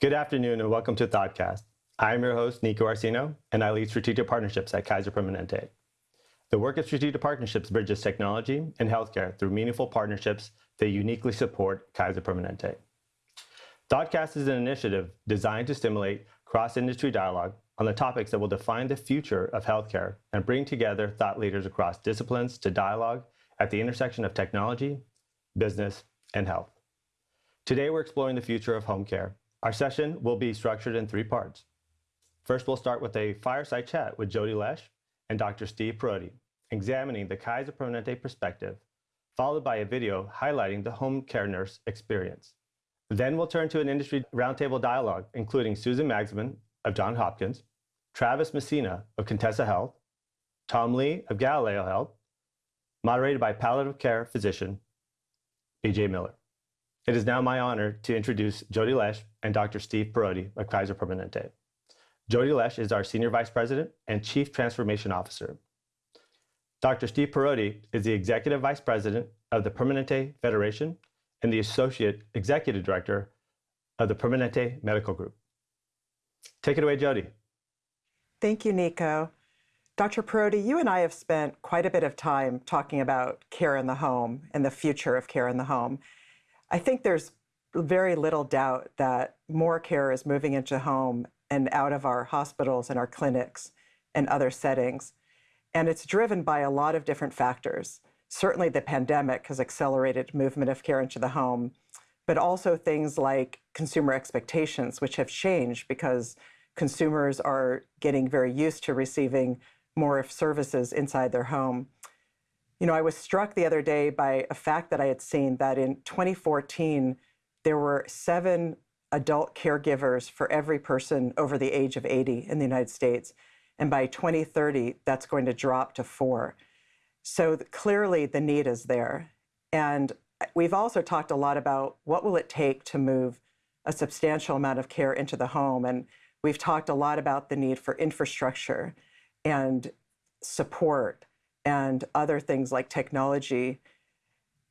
Good afternoon and welcome to Thoughtcast. I'm your host, Nico Arcino, and I lead strategic partnerships at Kaiser Permanente. The work of strategic partnerships bridges technology and healthcare through meaningful partnerships that uniquely support Kaiser Permanente. Thoughtcast is an initiative designed to stimulate cross-industry dialogue on the topics that will define the future of healthcare and bring together thought leaders across disciplines to dialogue at the intersection of technology, business, and health. Today, we're exploring the future of home care our session will be structured in three parts. First, we'll start with a fireside chat with Jody Lesh and Dr. Steve Parodi, examining the Kaiser Permanente perspective, followed by a video highlighting the home care nurse experience. Then we'll turn to an industry roundtable dialogue, including Susan Magsamen of Johns Hopkins, Travis Messina of Contessa Health, Tom Lee of Galileo Health, moderated by palliative care physician BJ Miller. It is now my honor to introduce Jody Lesh and Dr. Steve Parodi of Kaiser Permanente. Jody Lesh is our Senior Vice President and Chief Transformation Officer. Dr. Steve Parodi is the Executive Vice President of the Permanente Federation and the Associate Executive Director of the Permanente Medical Group. Take it away, Jody. Thank you, Nico. Dr. Parodi, you and I have spent quite a bit of time talking about care in the home and the future of care in the home. I think there's very little doubt that more care is moving into home and out of our hospitals and our clinics and other settings. And it's driven by a lot of different factors. Certainly the pandemic has accelerated movement of care into the home, but also things like consumer expectations, which have changed because consumers are getting very used to receiving more services inside their home. You know, I was struck the other day by a fact that I had seen that in 2014, there were seven adult caregivers for every person over the age of 80 in the United States. And by 2030, that's going to drop to four. So clearly the need is there. And we've also talked a lot about what will it take to move a substantial amount of care into the home. And we've talked a lot about the need for infrastructure and support and other things like technology.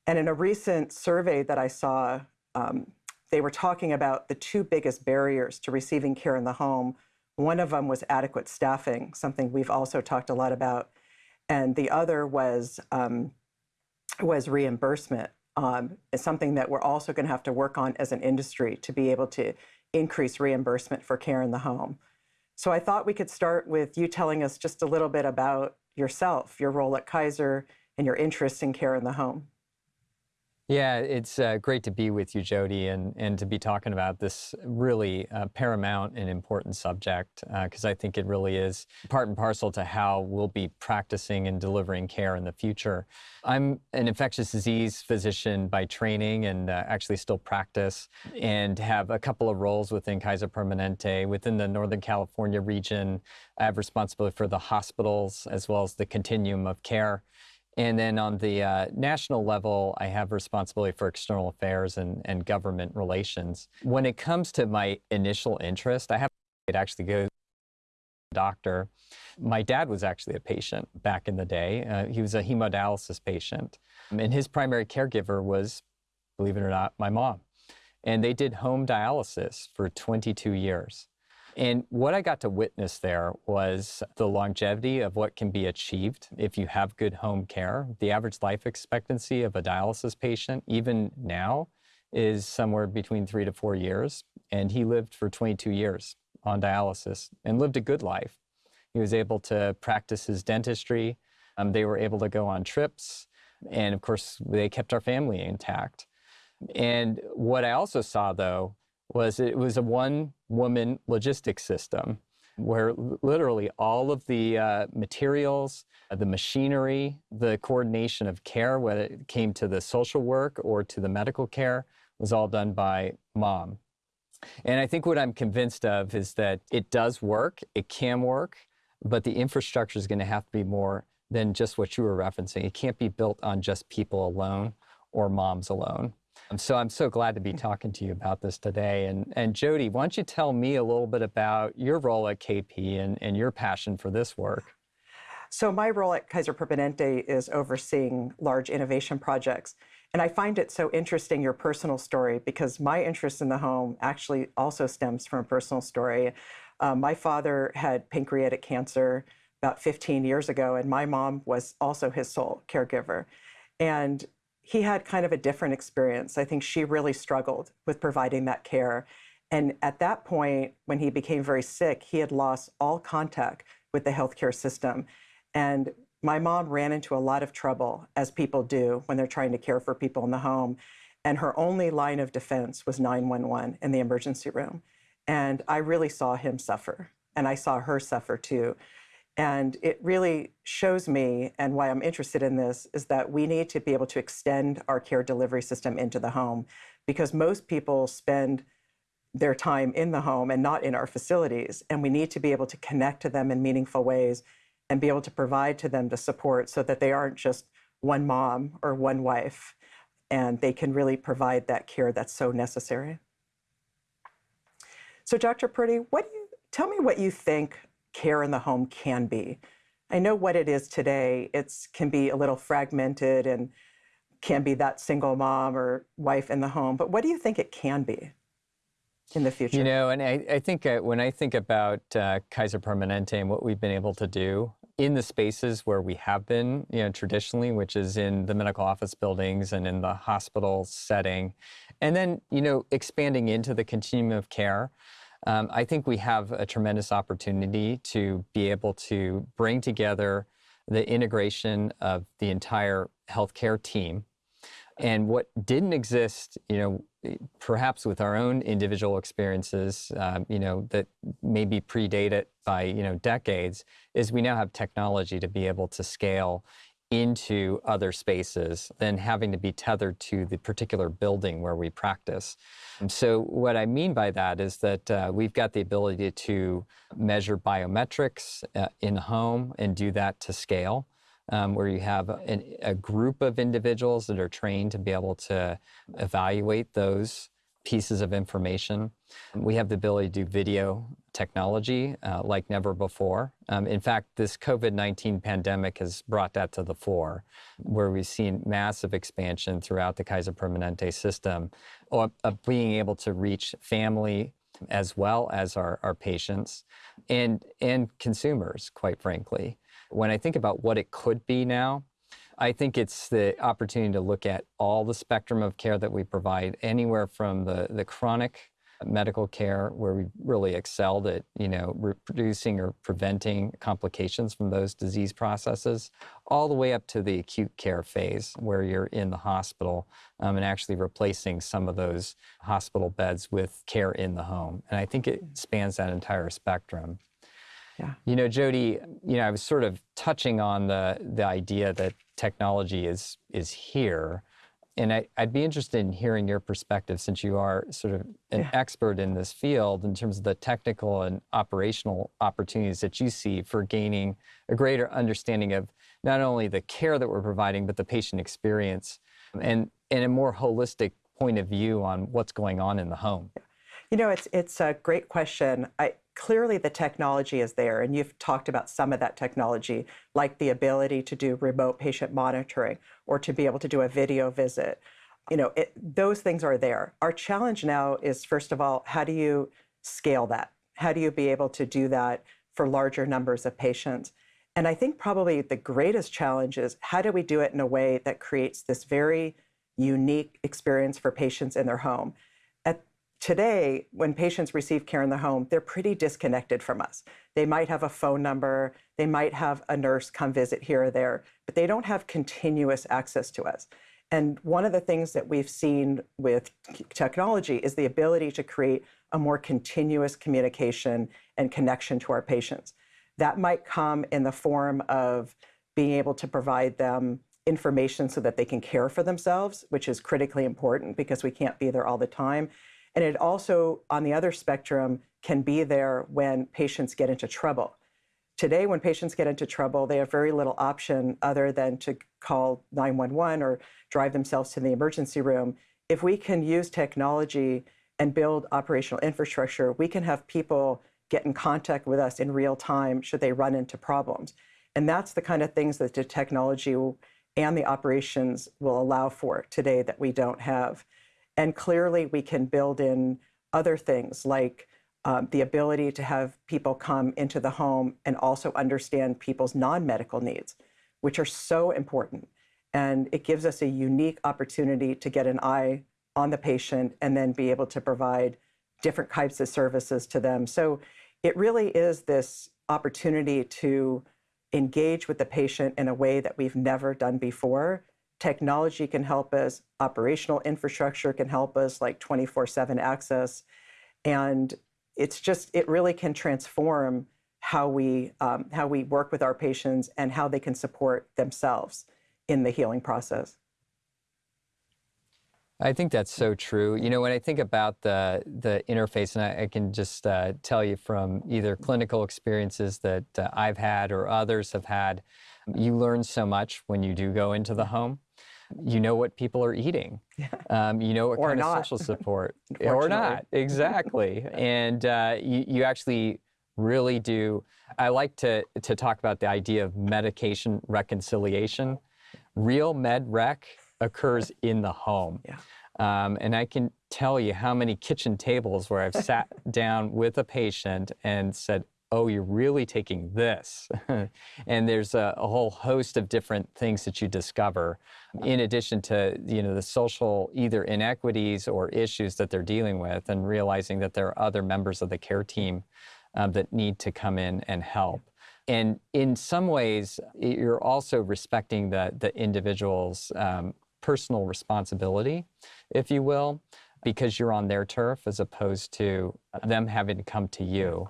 And in a recent survey that I saw, um, they were talking about the two biggest barriers to receiving care in the home. One of them was adequate staffing, something we've also talked a lot about. And the other was, um, was reimbursement. Um, something that we're also going to have to work on as an industry to be able to increase reimbursement for care in the home. So I thought we could start with you telling us just a little bit about yourself, your role at Kaiser, and your interest in care in the home. Yeah, it's uh, great to be with you, Jody, and, and to be talking about this really uh, paramount and important subject, because uh, I think it really is part and parcel to how we'll be practicing and delivering care in the future. I'm an infectious disease physician by training and uh, actually still practice and have a couple of roles within Kaiser Permanente. Within the Northern California region, I have responsibility for the hospitals as well as the continuum of care. And then on the uh, national level, I have responsibility for external affairs and, and government relations. When it comes to my initial interest, I have to actually go to the doctor. My dad was actually a patient back in the day. Uh, he was a hemodialysis patient. And his primary caregiver was, believe it or not, my mom. And they did home dialysis for 22 years. And what I got to witness there was the longevity of what can be achieved if you have good home care. The average life expectancy of a dialysis patient, even now, is somewhere between three to four years. And he lived for 22 years on dialysis and lived a good life. He was able to practice his dentistry. Um, they were able to go on trips. And of course, they kept our family intact. And what I also saw, though, was it was a one-woman logistics system where literally all of the uh, materials, the machinery, the coordination of care, whether it came to the social work or to the medical care, was all done by mom. And I think what I'm convinced of is that it does work, it can work, but the infrastructure is going to have to be more than just what you were referencing. It can't be built on just people alone or moms alone. So I'm so glad to be talking to you about this today. And, and Jody, why don't you tell me a little bit about your role at KP and, and your passion for this work? So my role at Kaiser Permanente is overseeing large innovation projects. And I find it so interesting, your personal story, because my interest in the home actually also stems from a personal story. Um, my father had pancreatic cancer about 15 years ago, and my mom was also his sole caregiver. And he had kind of a different experience. I think she really struggled with providing that care. And at that point, when he became very sick, he had lost all contact with the healthcare system. And my mom ran into a lot of trouble, as people do when they're trying to care for people in the home. And her only line of defense was 911 in the emergency room. And I really saw him suffer, and I saw her suffer too. And it really shows me, and why I'm interested in this, is that we need to be able to extend our care delivery system into the home because most people spend their time in the home and not in our facilities. And we need to be able to connect to them in meaningful ways and be able to provide to them the support so that they aren't just one mom or one wife and they can really provide that care that's so necessary. So Dr. Parodi, what do you, tell me what you think care in the home can be. I know what it is today. It can be a little fragmented and can be that single mom or wife in the home, but what do you think it can be? in the future? You know, and I, I think uh, when I think about uh, Kaiser Permanente and what we've been able to do, in the spaces where we have been, you know, traditionally, which is in the medical office buildings and in the hospital setting, and then, you know, expanding into the continuum of care. Um, I think we have a tremendous opportunity to be able to bring together the integration of the entire healthcare team. And what didn't exist, you know, perhaps with our own individual experiences, um, you know, that maybe predate it by, you know, decades, is we now have technology to be able to scale into other spaces than having to be tethered to the particular building where we practice. And so what I mean by that is that uh, we've got the ability to measure biometrics uh, in home and do that to scale um, where you have an, a group of individuals that are trained to be able to evaluate those pieces of information. We have the ability to do video technology uh, like never before. Um, in fact, this COVID-19 pandemic has brought that to the fore, where we've seen massive expansion throughout the Kaiser Permanente system of, of being able to reach family as well as our, our patients and, and consumers, quite frankly. When I think about what it could be now, I think it's the opportunity to look at all the spectrum of care that we provide, anywhere from the, the chronic medical care where we really excelled at, you know, reducing or preventing complications from those disease processes, all the way up to the acute care phase where you're in the hospital um, and actually replacing some of those hospital beds with care in the home. And I think it spans that entire spectrum. Yeah. You know, Jody, you know, I was sort of touching on the the idea that technology is is here. And I, would be interested in hearing your perspective since you are sort of an yeah. expert in this field in terms of the technical and operational opportunities that you see for gaining a greater understanding of not only the care that we're providing, but the patient experience and, and a more holistic point of view on what's going on in the home. You know, it's, it's a great question. I, clearly the technology is there, and you've talked about some of that technology, like the ability to do remote patient monitoring or to be able to do a video visit. You know, it, those things are there. Our challenge now is, first of all, how do you scale that? How do you be able to do that for larger numbers of patients? And I think probably the greatest challenge is how do we do it in a way that creates this very unique experience for patients in their home? Today, when patients receive care in the home, they're pretty disconnected from us. They might have a phone number, they might have a nurse come visit here or there, but they don't have continuous access to us. And one of the things that we've seen with technology is the ability to create a more continuous communication and connection to our patients. That might come in the form of being able to provide them information so that they can care for themselves, which is critically important because we can't be there all the time. And it also, on the other spectrum, can be there when patients get into trouble. Today, when patients get into trouble, they have very little option other than to call 911 or drive themselves to the emergency room. if we can use technology and build operational infrastructure, we can have people get in contact with us in real time should they run into problems. And that's the kind of things that the technology and the operations will allow for today that we don't have. And clearly, we can build in other things like um, the ability to have people come into the home and also understand people's non medical needs, which are so important. And it gives us a unique opportunity to get an eye on the patient and then be able to provide different types of services to them. So it really is this opportunity to engage with the patient in a way that we've never done before. Technology can help us, operational infrastructure can help us, like 24 7 access. And it's just, it really can transform how we, um, how we work with our patients and how they can support themselves in the healing process. I think that's so true. You know, when I think about the the interface, and I, I can just uh, tell you from either clinical experiences that uh, I've had or others have had, you learn so much when you do go into the home. You know what people are eating. Um, you know what kind not. of social support, or not exactly, and uh, you you actually really do. I like to to talk about the idea of medication reconciliation. Real med rec occurs in the home. Yeah. Um, and I can tell you how many kitchen tables where I've sat down with a patient and said, oh, you're really taking this. and there's a, a, whole host of different things that you discover in addition to, you know, the social either inequities or issues that they're dealing with and realizing that there are other members of the care team um, that need to come in and help. And in some ways, you're also respecting the, the individual's um, personal responsibility, if you will, because you're on their turf as opposed to them having to come to you.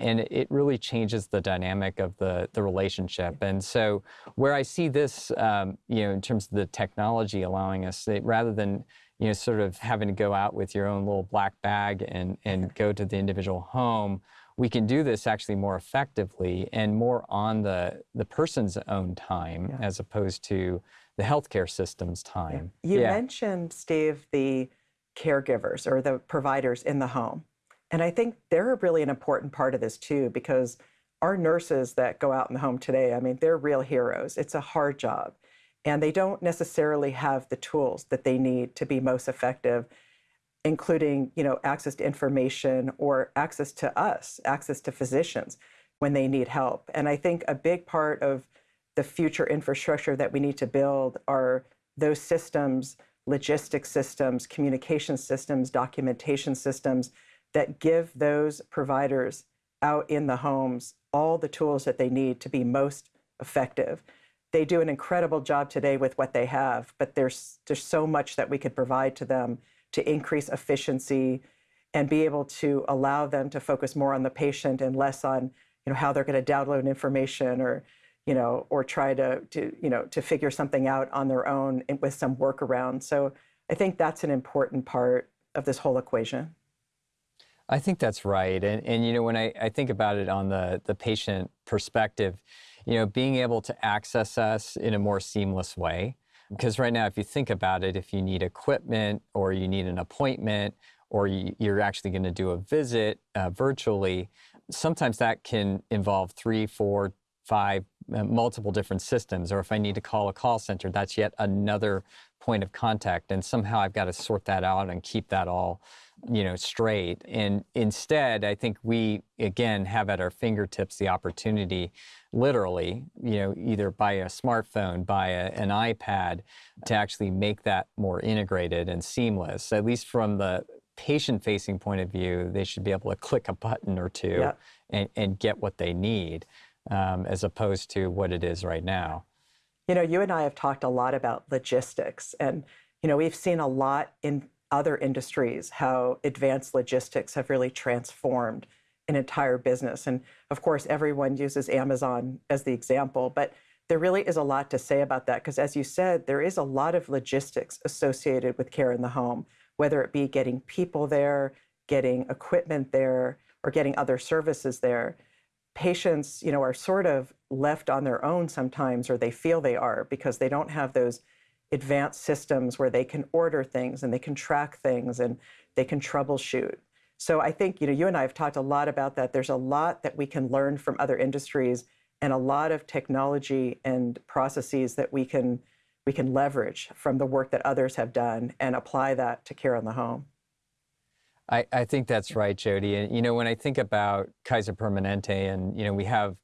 And it really changes the dynamic of the, the relationship. And so, where I see this, um, you know, in terms of the technology allowing us, rather than you know, sort of having to go out with your own little black bag and, and go to the individual home, we can do this actually more effectively and more on the, the person's own time yeah. as opposed to the healthcare system's time. You yeah. mentioned, Steve, the caregivers or the providers in the home. And I think they're really an important part of this too, because our nurses that go out in the home today, I mean, they're real heroes. It's a hard job. And they don't necessarily have the tools that they need to be most effective including you know access to information or access to us access to physicians when they need help and i think a big part of the future infrastructure that we need to build are those systems logistics systems communication systems documentation systems that give those providers out in the homes all the tools that they need to be most effective. They do an incredible job today with what they have but there's there's so much that we could provide to them to increase efficiency and be able to allow them to focus more on the patient and less on you know how they're going to download information or you know or try to to you know to figure something out on their own with some workaround. So i think that's an important part of this whole equation i think that's right and and you know when i, I think about it on the the patient perspective you know being able to access us in a more seamless way because right now, if you think about it, if you need equipment or you need an appointment or you, are actually going to do a visit uh, virtually, sometimes that can involve three, four, five, uh, multiple different systems. Or if I need to call a call center, that's yet another point of contact. And somehow I've got to sort that out and keep that all you know, straight. And instead, I think we, again, have at our fingertips the opportunity, literally, you know, either by a smartphone, by a, an iPad, to actually make that more integrated and seamless. At least from the patient facing point of view, they should be able to click a button or two yeah. and, and, get what they need, um, as opposed to what it is right now. You know, you and I have talked a lot about logistics, and, you know, we've seen a lot in other industries, how advanced logistics have really transformed an entire business. And of course, everyone uses Amazon as the example, but there really is a lot to say about that because, as you said, there is a lot of logistics associated with care in the home, whether it be getting people there, getting equipment there, or getting other services there. Patients, you know, are sort of left on their own sometimes, or they feel they are because they don't have those advanced systems where they can order things and they can track things and they can troubleshoot. So I think you know you and I have talked a lot about that. There's a lot that we can learn from other industries and a lot of technology and processes that we can we can leverage from the work that others have done and apply that to care in the home. I, I think that's right, Jody. And you know, when I think about Kaiser Permanente, and you know, we have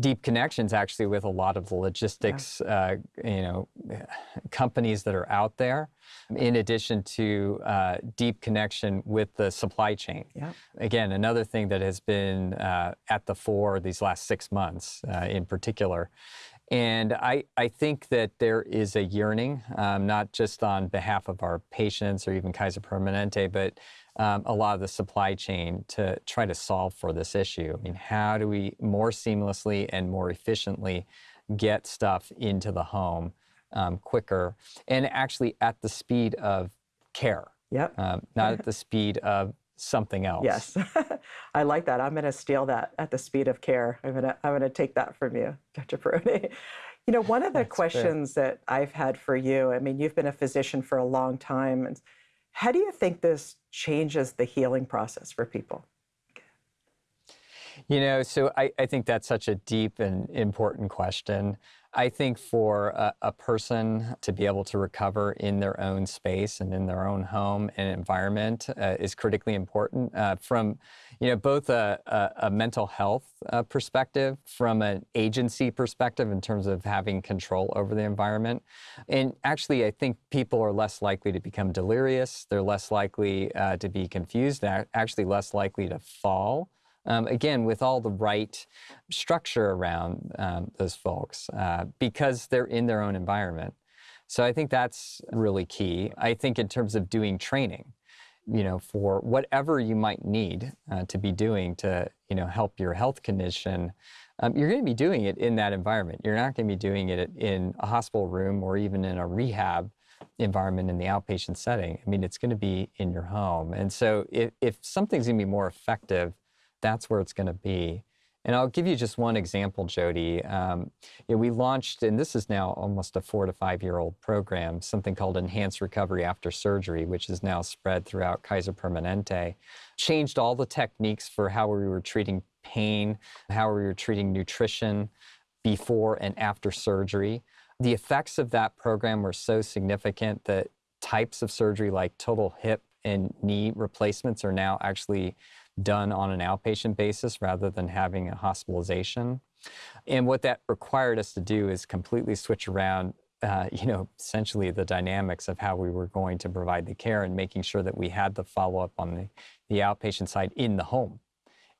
deep connections actually with a lot of the logistics, yeah. uh, you know, companies that are out there. In addition to uh, deep connection with the supply chain. Yeah. Again, another thing that has been uh, at the fore these last six months, uh, in particular. And I, I think that there is a yearning, um, not just on behalf of our patients or even Kaiser Permanente, but um, a lot of the supply chain to try to solve for this issue. I mean, how do we more seamlessly and more efficiently get stuff into the home um, quicker and actually at the speed of care? Yep. Um, not at the speed of something else. Yes, I like that. I'm going to steal that at the speed of care. I'm going to I'm going to take that from you, Dr. Parodi. You know, one of the That's questions fair. that I've had for you. I mean, you've been a physician for a long time, and how do you think this changes the healing process for people? You know, so I, I think that's such a deep and important question. I think for a, a, person to be able to recover in their own space and in their own home and environment uh, is critically important uh, from, you know, both a, a, a mental health uh, perspective, from an agency perspective in terms of having control over the environment. And actually, I think people are less likely to become delirious. They're less likely uh, to be confused. They're actually less likely to fall um, again, with all the right structure around um, those folks uh, because they're in their own environment. So I think that's really key. I think in terms of doing training, you know, for whatever you might need uh, to be doing to, you know, help your health condition, um, you're going to be doing it in that environment. You're not going to be doing it in a hospital room or even in a rehab environment in the outpatient setting. I mean, it's going to be in your home. And so if, if something's going to be more effective that's where it's going to be. And I'll give you just one example, Jody. Um, we launched, and this is now almost a four to five year old program, something called Enhanced Recovery After Surgery, which is now spread throughout Kaiser Permanente. Changed all the techniques for how we were treating pain, how we were treating nutrition before and after surgery. The effects of that program were so significant that types of surgery like total hip and knee replacements are now actually done on an outpatient basis rather than having a hospitalization. And what that required us to do is completely switch around, uh, you know, essentially the dynamics of how we were going to provide the care and making sure that we had the follow-up on the, the outpatient side in the home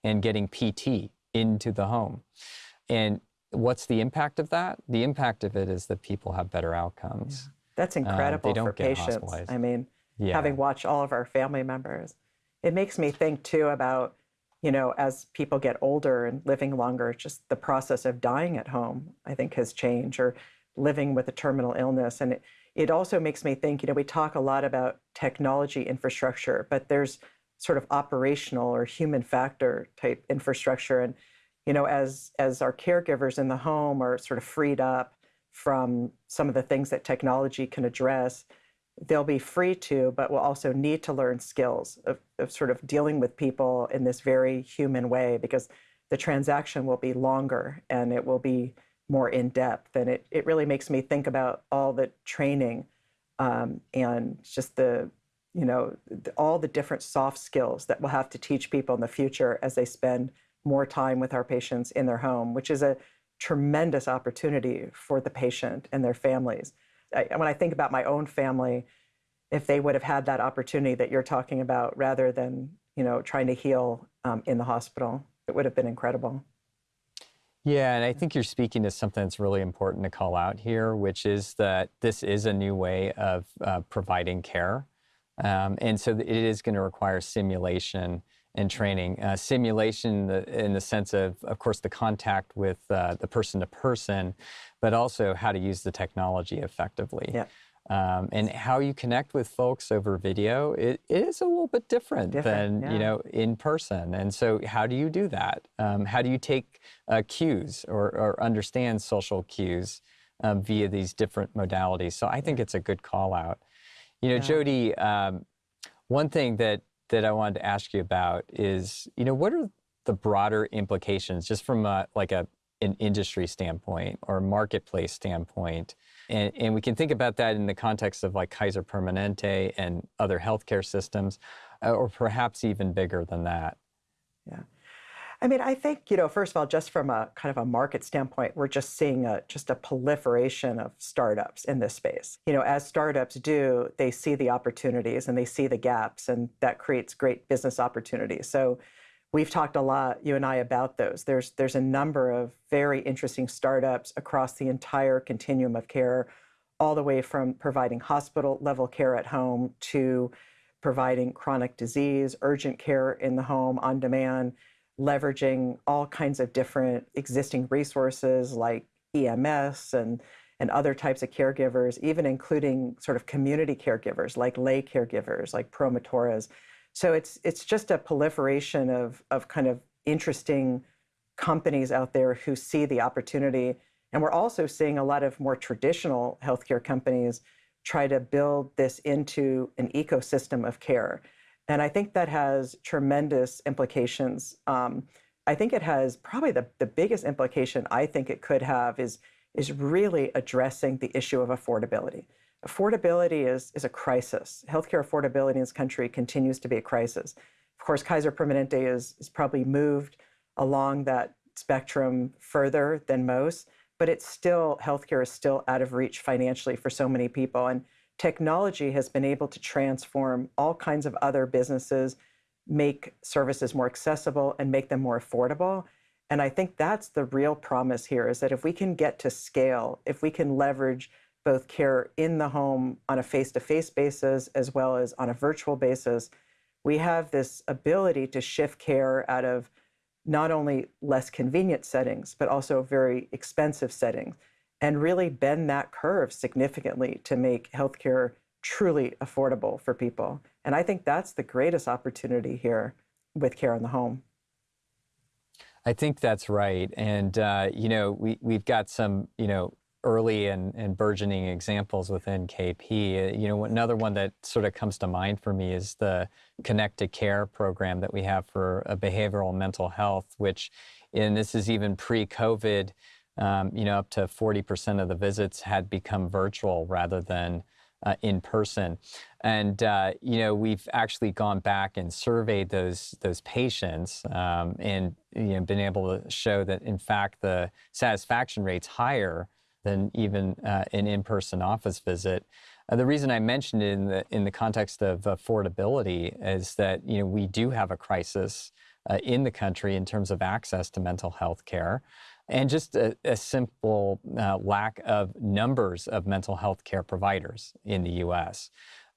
and getting PT into the home. And what's the impact of that? The impact of it is that people have better outcomes. Yeah. That's uh, incredible uh, for patients. I mean, yeah. having watched all of our family members it makes me think too about, you know, as people get older and living longer, just the process of dying at home, I think has changed, or living with a terminal illness. And it, it also makes me think, you know, we talk a lot about technology infrastructure, but there's sort of operational or human factor type infrastructure. And, you know, as as our caregivers in the home are sort of freed up from some of the things that technology can address, they'll be free to, but will also need to learn skills of, of sort of dealing with people in this very human way because the transaction will be longer and it will be more in depth. And it, it really makes me think about all the training um, and just the, you know, the, all the different soft skills that we'll have to teach people in the future as they spend more time with our patients in their home, which is a tremendous opportunity for the patient and their families. I, when I think about my own family, if they would have had that opportunity that you're talking about rather than you know trying to heal um, in the hospital, it would have been incredible. Yeah, and I think you're speaking to something that's really important to call out here, which is that this is a new way of uh, providing care. Um, and so it is going to require simulation and training. Uh, simulation in the sense of, of course, the contact with uh, the person to person, but also how to use the technology effectively. Yeah. Um, and how you connect with folks over video, it, it is a little bit different, different than yeah. you know in person. And so, how do you do that? Um, how do you take uh, cues or, or, understand social cues um, via these different modalities. So I think it's a good call out. You know, Yeah. Jody, um, one thing that that I wanted to ask you about is, you know, what are the broader implications, just from a, like a an industry standpoint or marketplace standpoint, and, and we can think about that in the context of like Kaiser Permanente and other healthcare systems, uh, or perhaps even bigger than that. I mean, I think, you know, first of all, just from a kind of a market standpoint, we're just seeing a just a proliferation of startups in this space. You know, as startups do, they see the opportunities and they see the gaps, and that creates great business opportunities. So we've talked a lot, you and I, about those. There's there's a number of very interesting startups across the entire continuum of care, all the way from providing hospital level care at home to providing chronic disease, urgent care in the home on demand leveraging all kinds of different existing resources like EMS and and other types of caregivers, even including sort of community caregivers like lay caregivers like promotores. So it's it's just a proliferation of of kind of interesting companies out there who see the opportunity. And we're also seeing a lot of more traditional healthcare companies try to build this into an ecosystem of care. And I think that has tremendous implications. Um, I think it has probably the, the biggest implication I think it could have is, is really addressing the issue of affordability. Affordability is, is a crisis. Healthcare affordability in this country continues to be a crisis. Of course, Kaiser Permanente is, is probably moved along that spectrum further than most, but it's still, healthcare is still out of reach financially for so many people. And technology has been able to transform all kinds of other businesses, make services more accessible and make them more affordable. And I think that's the real promise here is that if we can get to scale, if we can leverage both care in the home on a face to face basis as well as on a virtual basis, we have this ability to shift care out of not only less convenient settings, but also very expensive settings and really bend that curve significantly to make healthcare truly affordable for people. And I think that's the greatest opportunity here with care in the home. I think that's right. And, uh, you know, we, we've got some, you know, early and, and burgeoning examples within KP. Uh, you know, another one that sort of comes to mind for me is the Connected Care program that we have for uh, behavioral mental health, which, and this is even pre-COVID, um, you know, up to 40% of the visits had become virtual rather than uh, in person. And, uh, you know, we've actually gone back and surveyed those, those patients um, and, you know, been able to show that, in fact, the satisfaction rate's higher than even uh, an in-person office visit. Uh, the reason I mentioned it in the, in the context of affordability is that, you know, we do have a crisis uh, in the country in terms of access to mental health care and just a, a simple uh, lack of numbers of mental health care providers in the US.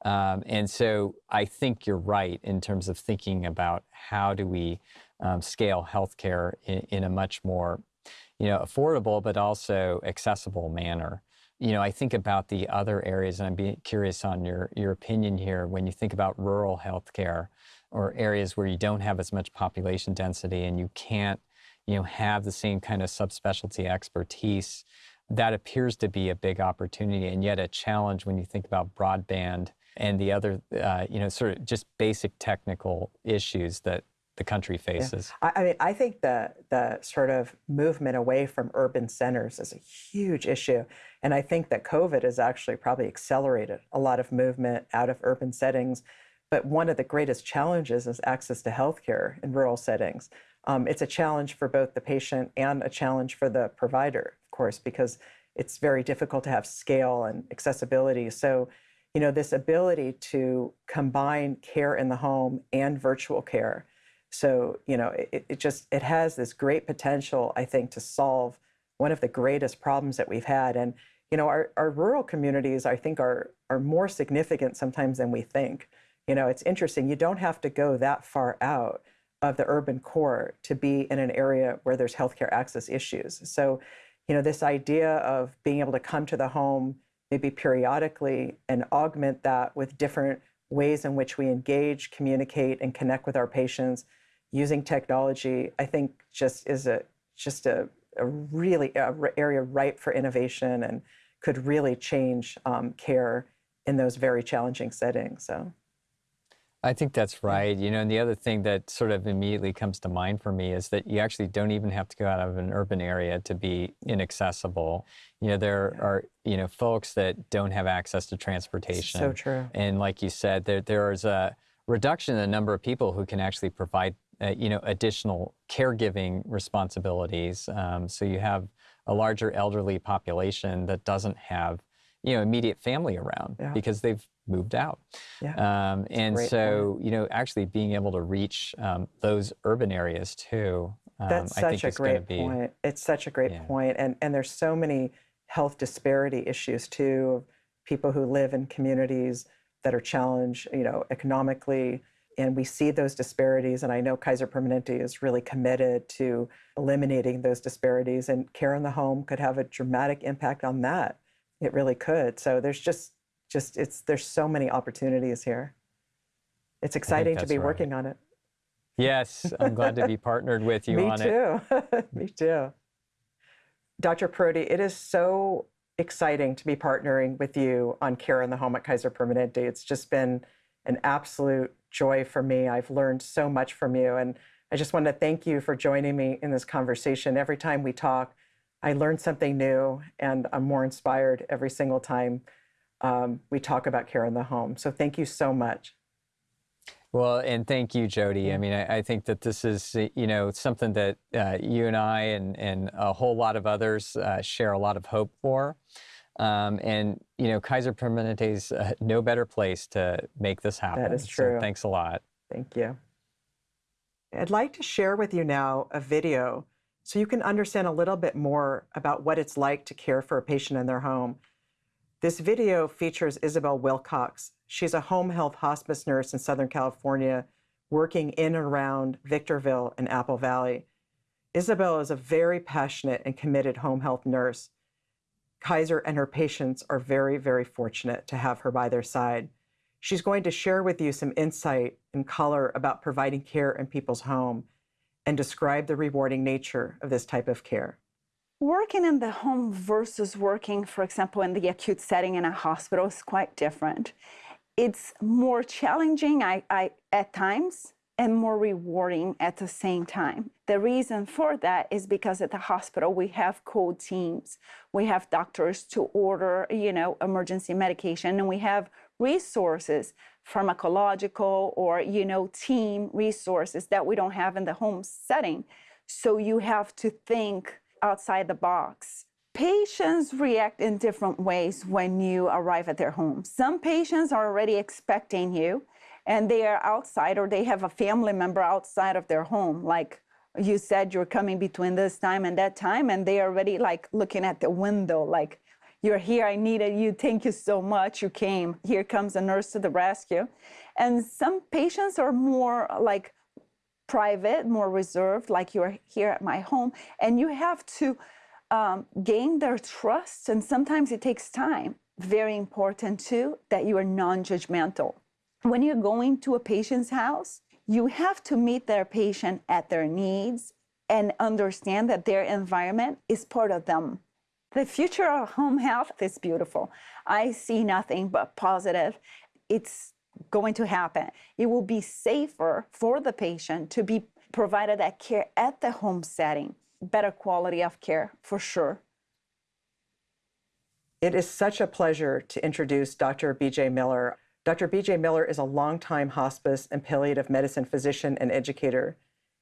Um, and so I think you're right in terms of thinking about how do we um, scale healthcare in, in a much more you know, affordable but also accessible manner. You know, I think about the other areas, and I'm being curious on your, your opinion here when you think about rural healthcare or areas where you don't have as much population density and you can't you know, have the same kind of subspecialty expertise, that appears to be a big opportunity and yet a challenge when you think about broadband and the other, uh, you know, sort of just basic technical issues that the country faces. Yeah. I, I, mean, I think the the sort of movement away from urban centers is a huge issue, and I think that COVID has actually probably accelerated a lot of movement out of urban settings. But one of the greatest challenges is access to healthcare in rural settings. Um, it's a challenge for both the patient and a challenge for the provider, of course, because it's very difficult to have scale and accessibility. So, you know, this ability to combine care in the home and virtual care. So, you know, it, it just it has this great potential, I think, to solve one of the greatest problems that we've had. And, you know, our, our rural communities, I think, are are more significant sometimes than we think. You know, it's interesting. You don't have to go that far out of the urban core to be in an area where there's healthcare access issues. So, you know, this idea of being able to come to the home maybe periodically and augment that with different ways in which we engage, communicate, and connect with our patients using technology, I think just is a just a a really a area ripe for innovation and could really change um, care in those very challenging settings. So. I think that's right. You know, and the other thing that sort of immediately comes to mind for me is that you actually don't even have to go out of an urban area to be inaccessible. You know, there are, you know, folks that don't have access to transportation. So true. And like you said, there there is a reduction in the number of people who can actually provide, uh, you know, additional caregiving responsibilities. Um, so you have a larger elderly population that doesn't have, you know, immediate family around Yeah. because they've moved out. Yeah. Um, and so, you know, actually being able to reach um, those urban areas too, um, That's I such think a is going to great be. point. It's such a great Yeah. point. And and there's so many health disparity issues too of people who live in communities that are challenged, you know, economically. And we see those disparities. And I know Kaiser Permanente is really committed to eliminating those disparities. And care in the home could have a dramatic impact on that. It really could. So there's just just it's there's so many opportunities here. It's exciting to be right. working on it. Yes, I'm glad to be partnered with you Me on it. too. Me too. Dr. Parodi, it is so exciting to be partnering with you on Care in the Home at Kaiser Permanente. It's just been an absolute joy for me. I've learned so much from you. And I just want to thank you for joining me in this conversation. Every time we talk, I learn something new and I'm more inspired every single time um, we talk about care in the home. So thank you so much. Well, and thank you, Jody. I mean, I, I think that this is, uh, you know, something that uh, you and I and, and a whole lot of others uh, share a lot of hope for. Um, and, you know, Kaiser Permanente is uh, no better place to make this happen. That is true. So thanks a lot. Thank you. I'd like to share with you now a video so you can understand a little bit more about what it's like to care for a patient in their home. This video features Isabel Wilcox. She's a home health hospice nurse in Southern California, working in and around Victorville and Apple Valley. Isabel is a very passionate and committed home health nurse. Kaiser and her patients are very, very fortunate to have her by their side. She's going to share with you some insight and color about providing care in people's home and describe the rewarding nature of this type of care. Working in the home versus working, for example, in the acute setting in a hospital is quite different. It's more challenging I, I, at times and more rewarding at the same time. The reason for that is because at the hospital we have code teams. We have doctors to order, you know, emergency medication and we have resources, pharmacological or, you know, team resources that we don't have in the home setting. So you have to think outside the box. Patients react in different ways when you arrive at their home. Some patients are already expecting you and they are outside or they have a family member outside of their home. Like you said, you're coming between this time and that time, and they are already like looking at the window, like, you're here, I needed you, thank you so much, you came. Here comes a nurse to the rescue. And some patients are more like private, more reserved, like you're here at my home, and you have to um, gain their trust, and sometimes it takes time. Very important too that you are non judgmental. When you're going to a patient's house, you have to meet their patient at their needs and understand that their environment is part of them. The future of home health is beautiful. I see nothing but positive. It's going to happen. It will be safer for the patient to be provided that care at the home setting. Better quality of care for sure. It is such a pleasure to introduce Dr. BJ Miller. Dr. BJ Miller is a longtime hospice and palliative medicine physician and educator.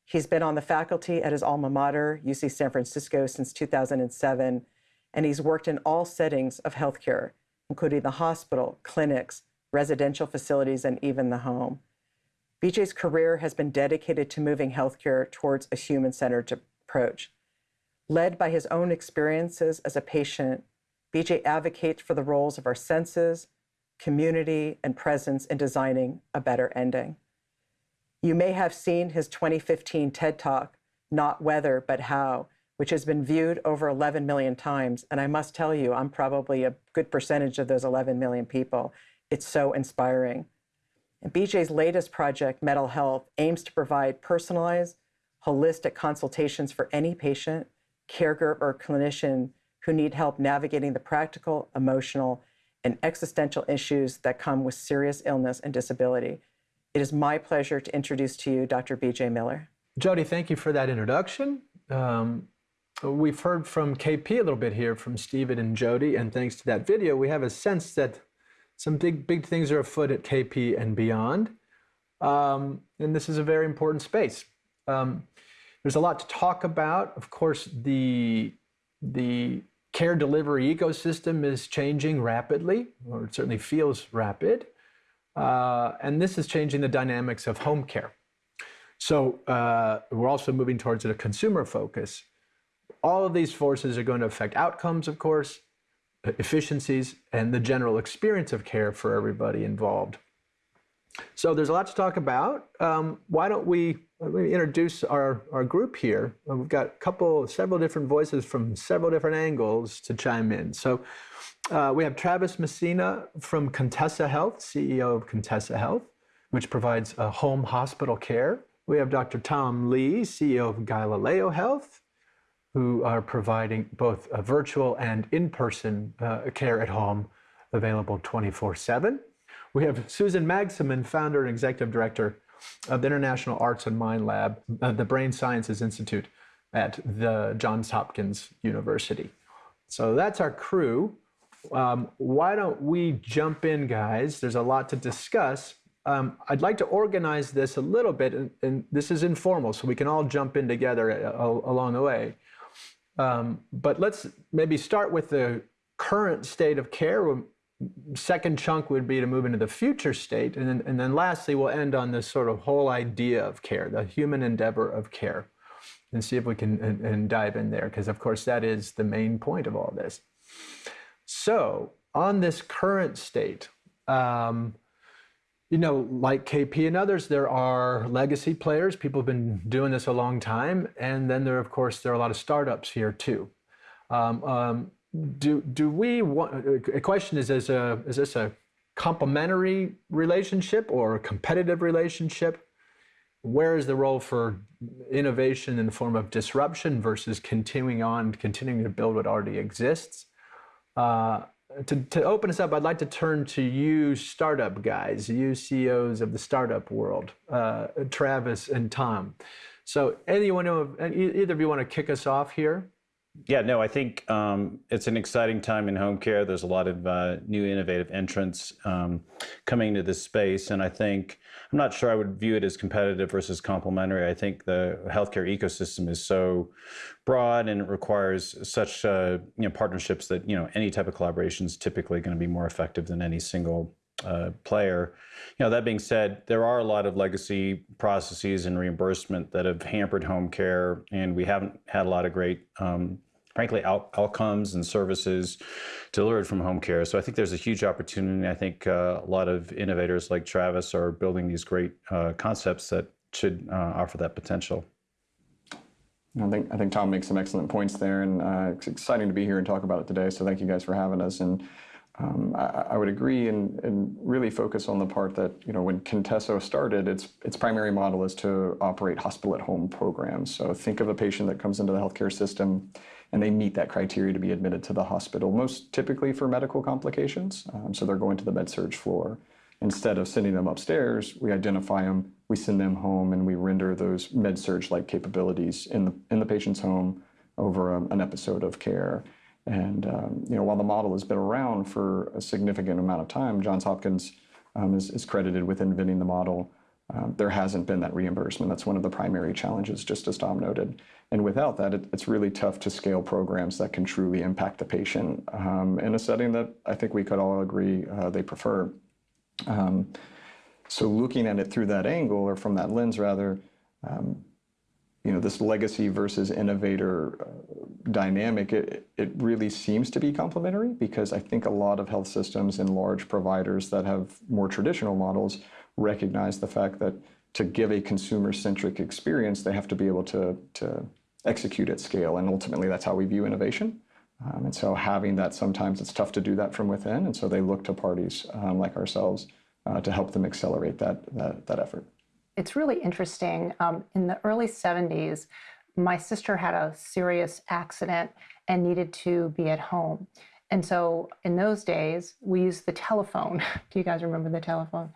He's been on the faculty at his alma mater, UC San Francisco, since 2007, and he's worked in all settings of healthcare, including the hospital, clinics, residential facilities, and even the home. BJ's career has been dedicated to moving healthcare towards a human centered approach. Led by his own experiences as a patient, BJ advocates for the roles of our senses, community, and presence in designing a better ending. You may have seen his 2015 TED Talk, Not Whether, But How, which has been viewed over 11 million times. And I must tell you, I'm probably a good percentage of those 11 million people. It's so inspiring. And BJ's latest project, Mettle Health, aims to provide personalized, holistic consultations for any patient, caregiver, or clinician who need help navigating the practical, emotional, and existential issues that come with serious illness and disability. It is my pleasure to introduce to you Dr. BJ Miller. Jody, thank you for that introduction. Um, we've heard from KP a little bit here from Stephen and Jody, and thanks to that video, we have a sense that some big, big things are afoot at KP and beyond. Um, and this is a very important space. Um, there's a lot to talk about. Of course, the, the care delivery ecosystem is changing rapidly, or it certainly feels rapid. Uh, and this is changing the dynamics of home care. So uh, we're also moving towards a consumer focus. All of these forces are going to affect outcomes, of course, efficiencies, and the general experience of care for everybody involved. So there's a lot to talk about. Um, why don't we, introduce our, our group here? We've got a couple, several different voices from several different angles to chime in. So uh, we have Travis Messina from Contessa Health, CEO of Contessa Health, which provides uh, home hospital care. We have Dr. Tom Lee, CEO of Galileo Health, who are providing both a virtual and in-person uh, care at home available 24-7. We have Susan Magsamen, founder and executive director of the International Arts and Mind Lab, uh, the Brain Sciences Institute at the Johns Hopkins University. So that's our crew. Um, why don't we jump in, guys? There's a lot to discuss. Um, I'd like to organize this a little bit, and, and, this is informal, so we can all jump in together uh, along the way. Um, but let's maybe start with the current state of care. Second chunk would be to move into the future state, and then, and then lastly, we'll end on this sort of whole idea of care, the human endeavor of care, and see if we can and, and dive in there, because of course that is the main point of all this. So on this current state, um, you know, like KP and others, there are legacy players. People have been doing this a long time. And then there, of course, there are a lot of startups here too. Um, um, do, do we want, a question is, is, a, is this a complementary relationship or a competitive relationship? Where is the role for innovation in the form of disruption versus continuing on, continuing to build what already exists? Uh, to, to open us up, I'd like to turn to you startup guys, you CEOs of the startup world, uh, Travis and Tom. So anyone, either of you want to kick us off here? Yeah, no, I think um, it's an exciting time in home care. There's a lot of uh, new innovative entrants um, coming into this space. And I think, I'm not sure I would view it as competitive versus complementary. I think the healthcare ecosystem is so broad and it requires such uh, you know, partnerships that you know any type of collaboration is typically going to be more effective than any single uh, player. You know, that being said, there are a lot of legacy processes and reimbursement that have hampered home care, and we haven't had a lot of great, um, frankly, out outcomes and services delivered from home care. So I think there's a huge opportunity. I think uh, a lot of innovators like Travis are building these great uh, concepts that should uh, offer that potential. I think I think Tom makes some excellent points there, and uh, it's exciting to be here and talk about it today. So thank you guys for having us. And um, I, I, would agree and, and, really focus on the part that, you know, when Contessa started, its, its primary model is to operate hospital at home programs. So think of a patient that comes into the healthcare system and they meet that criteria to be admitted to the hospital, most typically for medical complications. Um, so they're going to the med surg floor. Instead of sending them upstairs, we identify them, we send them home, and we render those med surg like capabilities in the, in the patient's home over a, an episode of care. And um, you know, while the model has been around for a significant amount of time, Johns Hopkins um, is, is, credited with inventing the model. Um, there hasn't been that reimbursement. That's one of the primary challenges, just as Tom noted. And without that, it, it's really tough to scale programs that can truly impact the patient um, in a setting that I think we could all agree uh, they prefer. Um, so looking at it through that angle, or from that lens rather, um, you know, this legacy versus innovator uh, dynamic, it, it really seems to be complementary because I think a lot of health systems and large providers that have more traditional models recognize the fact that to give a consumer-centric experience, they have to be able to, to execute at scale. And ultimately, that's how we view innovation. Um, and so having that, sometimes it's tough to do that from within. And so they look to parties um, like ourselves uh, to help them accelerate that, that, that effort it's really interesting. Um, in the early 70s, my sister had a serious accident and needed to be at home. And so in those days, we used the telephone. Do you guys remember the telephone?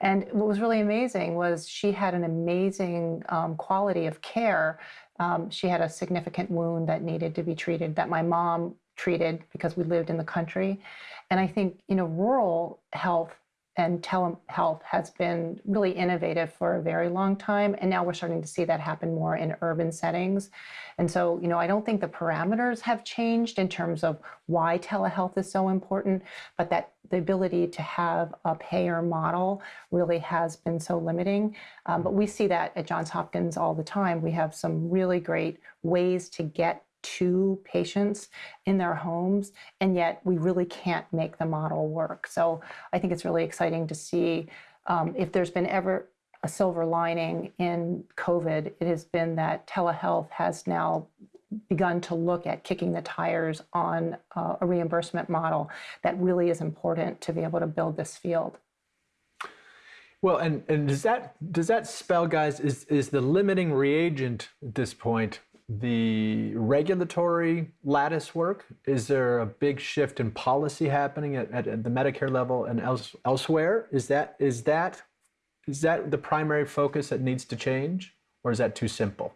And what was really amazing was she had an amazing um, quality of care. Um, she had a significant wound that needed to be treated that my mom treated because we lived in the country. And I think, you know, rural health and telehealth has been really innovative for a very long time and now we're starting to see that happen more in urban settings. And so you know i don't think the parameters have changed in terms of why telehealth is so important but that the ability to have a payer model really has been so limiting. Um, but we see that at johns hopkins all the time. We have some really great ways to get to patients in their homes, and yet we really can't make the model work. So I think it's really exciting to see um, if there's been ever a silver lining in COVID, it has been that telehealth has now begun to look at kicking the tires on uh, a reimbursement model that really is important to be able to build this field. Well, and, and does that does that spell, guys, is, is the limiting reagent at this point the regulatory lattice work? Is there a big shift in policy happening at, at, at the Medicare level and else, elsewhere? Is that is that is that the primary focus that needs to change, or is that too simple?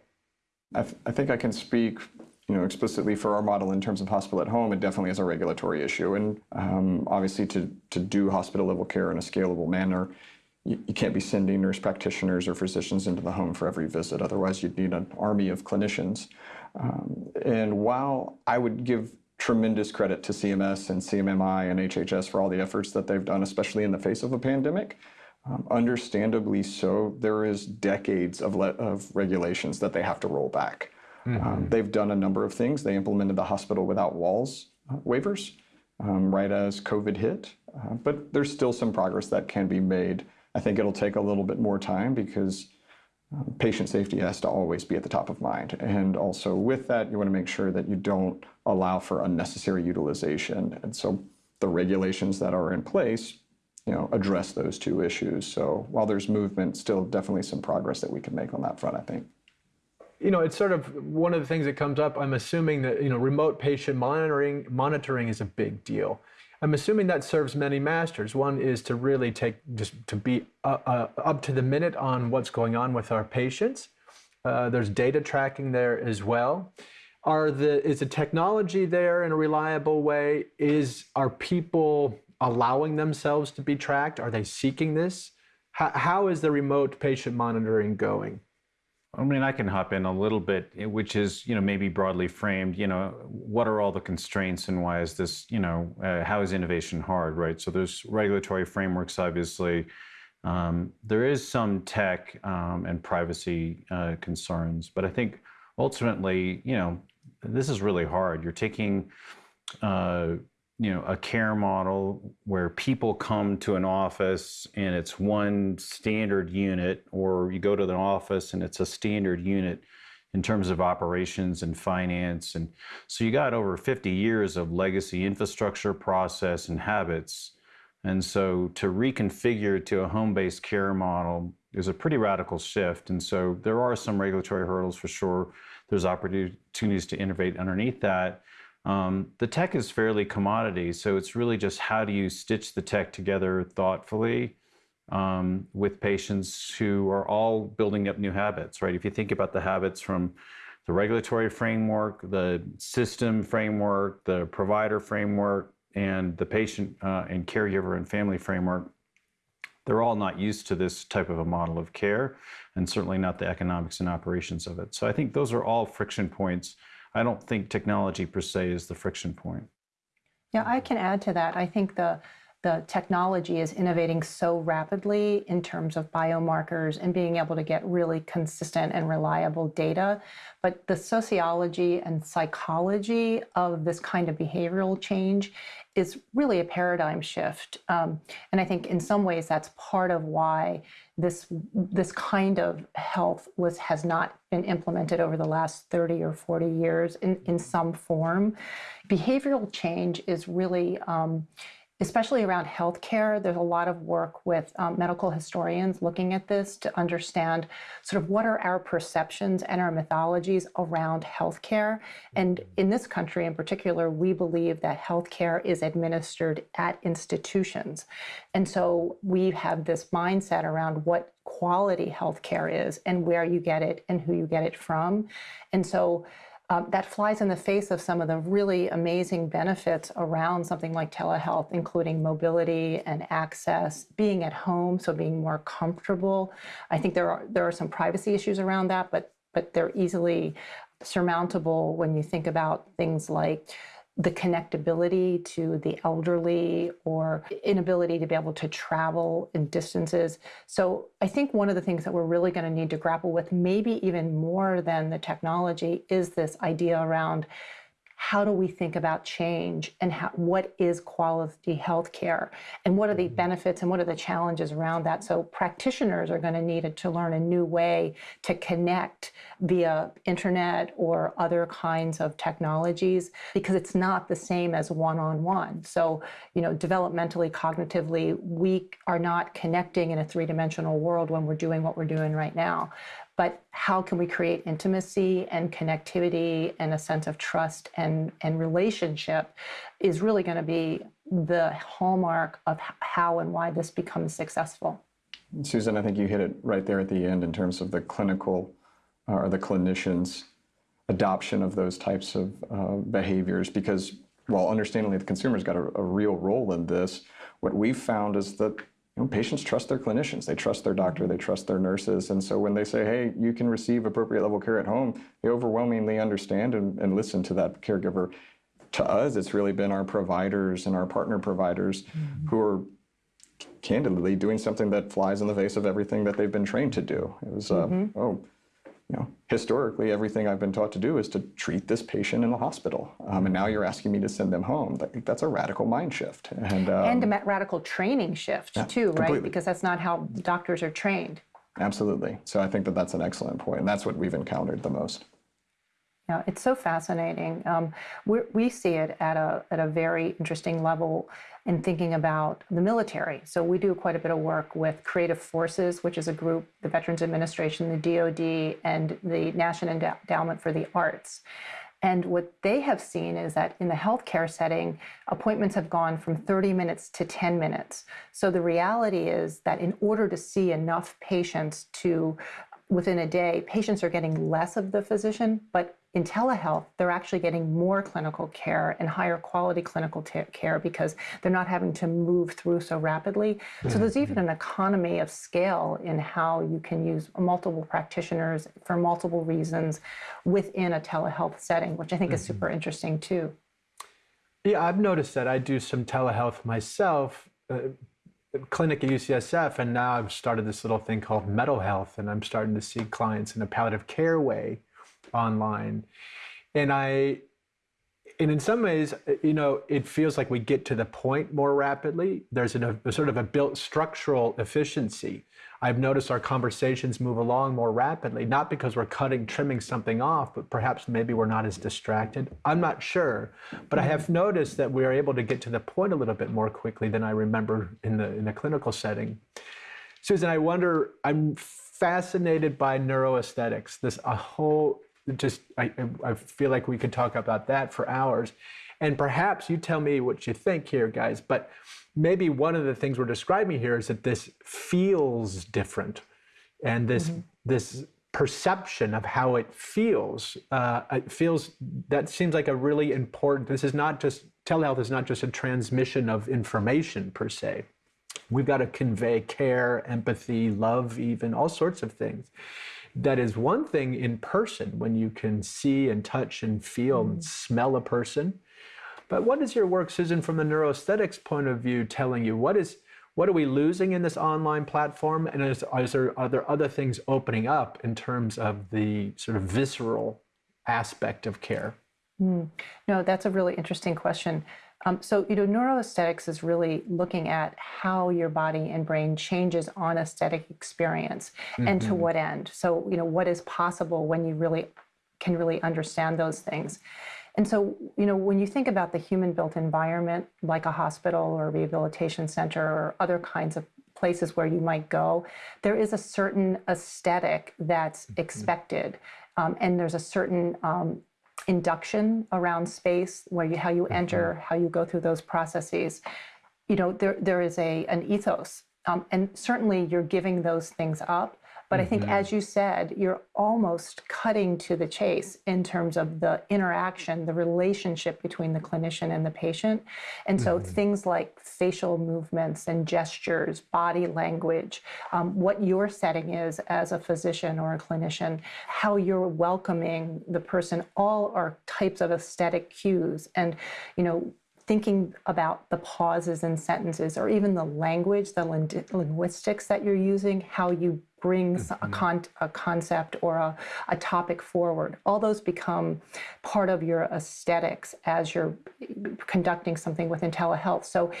I, th I think I can speak you know, explicitly for our model in terms of hospital at home, it definitely is a regulatory issue. And um, obviously to, to do hospital level care in a scalable manner, you, you can't be sending nurse practitioners or physicians into the home for every visit. Otherwise, you'd need an army of clinicians. Um, and while I would give tremendous credit to CMS and CMMI and HHS for all the efforts that they've done, especially in the face of a pandemic, um, understandably so, there is decades of, of regulations that they have to roll back. Mm -hmm. um, they've done a number of things. They implemented the hospital without walls uh, waivers um, right as COVID hit, uh, but there's still some progress that can be made I think it'll take a little bit more time because um, patient safety has to always be at the top of mind. And also with that, you want to make sure that you don't allow for unnecessary utilization. And so the regulations that are in place, you know, address those two issues. So while there's movement, still definitely some progress that we can make on that front, I think. You know, it's sort of one of the things that comes up. I'm assuming that, you know, remote patient monitoring monitoring is a big deal. I'm assuming that serves many masters. One is to really take, just to be uh, uh, up to the minute on what's going on with our patients. Uh, there's data tracking there as well. Are the, is the technology there in a reliable way? Is, are people allowing themselves to be tracked? Are they seeking this? how, how is the remote patient monitoring going? I mean, I can hop in a little bit, eh, which is, you know, maybe broadly framed, you know, what are all the constraints and why is this, you know, uh, how is innovation hard, right? So there's regulatory frameworks, obviously. Um, there is some tech um, and privacy uh, concerns, but I think ultimately, you know, this is really hard. You're taking, uh, you know, a care model where people come to an office and it's one standard unit, or you go to the office and it's a standard unit in terms of operations and finance. And so you got over 50 years of legacy infrastructure, process, and habits. And so to reconfigure to a home-based care model is a pretty radical shift. And so there are some regulatory hurdles for sure. There's opportunities to innovate underneath that. Um, the tech is fairly commodity, so it's really just how do you stitch the tech together thoughtfully um, with patients who are all building up new habits, right? If you think about the habits from the regulatory framework, the system framework, the provider framework, and the patient uh, and caregiver and family framework, they're all not used to this type of a model of care, and certainly not the economics and operations of it. So I think those are all friction points I don't think technology per se is the friction point. Yeah, I can add to that. I think the the technology is innovating so rapidly in terms of biomarkers and being able to get really consistent and reliable data. But the sociology and psychology of this kind of behavioral change is really a paradigm shift. Um, and I think in some ways that's part of why this this kind of health was has not been implemented over the last 30 or 40 years in, in some form. Behavioral change is really um, especially around healthcare. There's a lot of work with um, medical historians looking at this to understand sort of what are our perceptions and our mythologies around healthcare. And in this country in particular, we believe that healthcare is administered at institutions. And so we have this mindset around what quality healthcare is and where you get it and who you get it from. And so um, that flies in the face of some of the really amazing benefits around something like telehealth, including mobility and access, being at home, so being more comfortable. I think there are there are some privacy issues around that, but but they're easily surmountable when you think about things like the connectability to the elderly or inability to be able to travel in distances. So I think one of the things that we're really going to need to grapple with, maybe even more than the technology, is this idea around how do we think about change and how, what is quality health care and what are the mm-hmm. benefits and what are the challenges around that? So practitioners are going to need to learn a new way to connect via internet or other kinds of technologies because it's not the same as one-on-one. So you know developmentally cognitively we are not connecting in a three-dimensional world when we're doing what we're doing right now but how can we create intimacy and connectivity and a sense of trust and, and relationship is really going to be the hallmark of how and why this becomes successful. Susan, I think you hit it right there at the end in terms of the clinical uh, or the clinicians' adoption of those types of uh, behaviors because while understandably the consumer's got a, a real role in this, what we've found is that you know, patients trust their clinicians, they trust their doctor, they trust their nurses. And so when they say, hey, you can receive appropriate level care at home, they overwhelmingly understand and, and listen to that caregiver. To us, it's really been our providers and our partner providers mm-hmm. who are candidly doing something that flies in the face of everything that they've been trained to do. It was, uh, mm-hmm. oh, you know, historically, everything I've been taught to do is to treat this patient in the hospital, um, and now you're asking me to send them home. That's a radical mind shift, and um, and a radical training shift yeah, too, completely. right? Because that's not how doctors are trained. Absolutely. So I think that that's an excellent point, and that's what we've encountered the most. Yeah, it's so fascinating. Um, we see it at a at a very interesting level in thinking about the military. So we do quite a bit of work with Creative Forces, which is a group, the Veterans Administration, the DoD, and the National Endowment for the Arts. And what they have seen is that in the healthcare setting, appointments have gone from 30 minutes to 10 minutes. So the reality is that in order to see enough patients to within a day, patients are getting less of the physician, but in telehealth, they're actually getting more clinical care and higher quality clinical care because they're not having to move through so rapidly. So there's even an economy of scale in how you can use multiple practitioners for multiple reasons within a telehealth setting, which I think mm-hmm. is super interesting too. Yeah, I've noticed that I do some telehealth myself. Uh, clinic at UCSF, and now I've started this little thing called Mettle Health, and I'm starting to see clients in a palliative care way online. And I, and in some ways, uh, you know, it feels like we get to the point more rapidly. There's an, a sort of a built structural efficiency. I've noticed our conversations move along more rapidly, not because we're cutting, trimming something off, but perhaps maybe we're not as distracted. I'm not sure, but I have noticed that we are able to get to the point a little bit more quickly than I remember in the in the clinical setting. Susan, I wonder. I'm fascinated by neuroaesthetics. This a whole just I, I feel like we could talk about that for hours. And perhaps you tell me what you think here, guys. But maybe one of the things we're describing here is that this feels different, and this mm-hmm. this perception of how it feels uh, it feels that seems like a really important. This is not just telehealth is not just a transmission of information per se. We've got to convey care, empathy, love, even all sorts of things that is one thing in person when you can see and touch and feel mm. and smell a person. But what is your work, Susan, from the neuroaesthetics point of view, telling you? What is what are we losing in this online platform? And is, is there, are there other things opening up in terms of the sort of visceral aspect of care? Mm. No, that's a really interesting question. Um, so, you know, neuroaesthetics is really looking at how your body and brain changes on aesthetic experience mm-hmm. and to mm-hmm. what end. So, you know, what is possible when you really can really understand those things. And so, you know, when you think about the human built environment, like a hospital or a rehabilitation center or other kinds of places where you might go, there is a certain aesthetic that's expected. Um, and there's a certain um, induction around space where you how you enter, how you go through those processes. You know, there there is a an ethos, um, and certainly you're giving those things up. But I think, as you said, you're almost cutting to the chase in terms of the interaction, the relationship between the clinician and the patient. And so things like facial movements and gestures, body language, um, what your setting is as a physician or a clinician, how you're welcoming the person, all are types of aesthetic cues. And, you know, thinking about the pauses in sentences or even the language, the linguistics that you're using, how you bring mm-hmm. a, con- a, concept or a, a, topic forward. All those become part of your aesthetics as you're conducting something within telehealth. So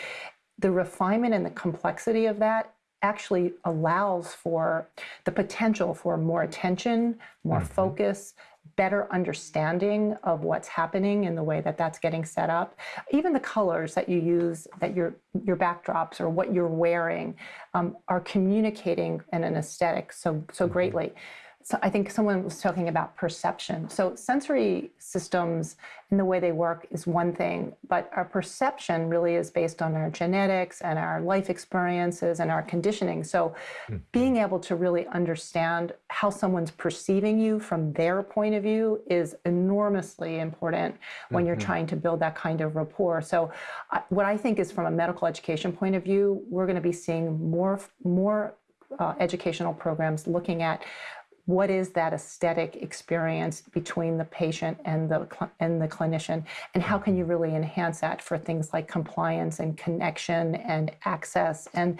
the refinement and the complexity of that actually allows for the potential for more attention, more mm-hmm. focus, better understanding of what's happening in the way that that's getting set up. Even the colors that you use, that your your backdrops or what you're wearing, um, are communicating in an aesthetic so so mm-hmm. So I think someone was talking about perception. So sensory systems and the way they work is one thing, but our perception really is based on our genetics and our life experiences and our conditioning. So mm-hmm. being able to really understand how someone's perceiving you from their point of view is enormously important when mm-hmm. you're trying to build that kind of rapport. So uh, what I think is from a medical education point of view, we're going to be seeing more more uh, educational programs looking at what is that aesthetic experience between the patient and the and the clinician and how can you really enhance that for things like compliance and connection and access and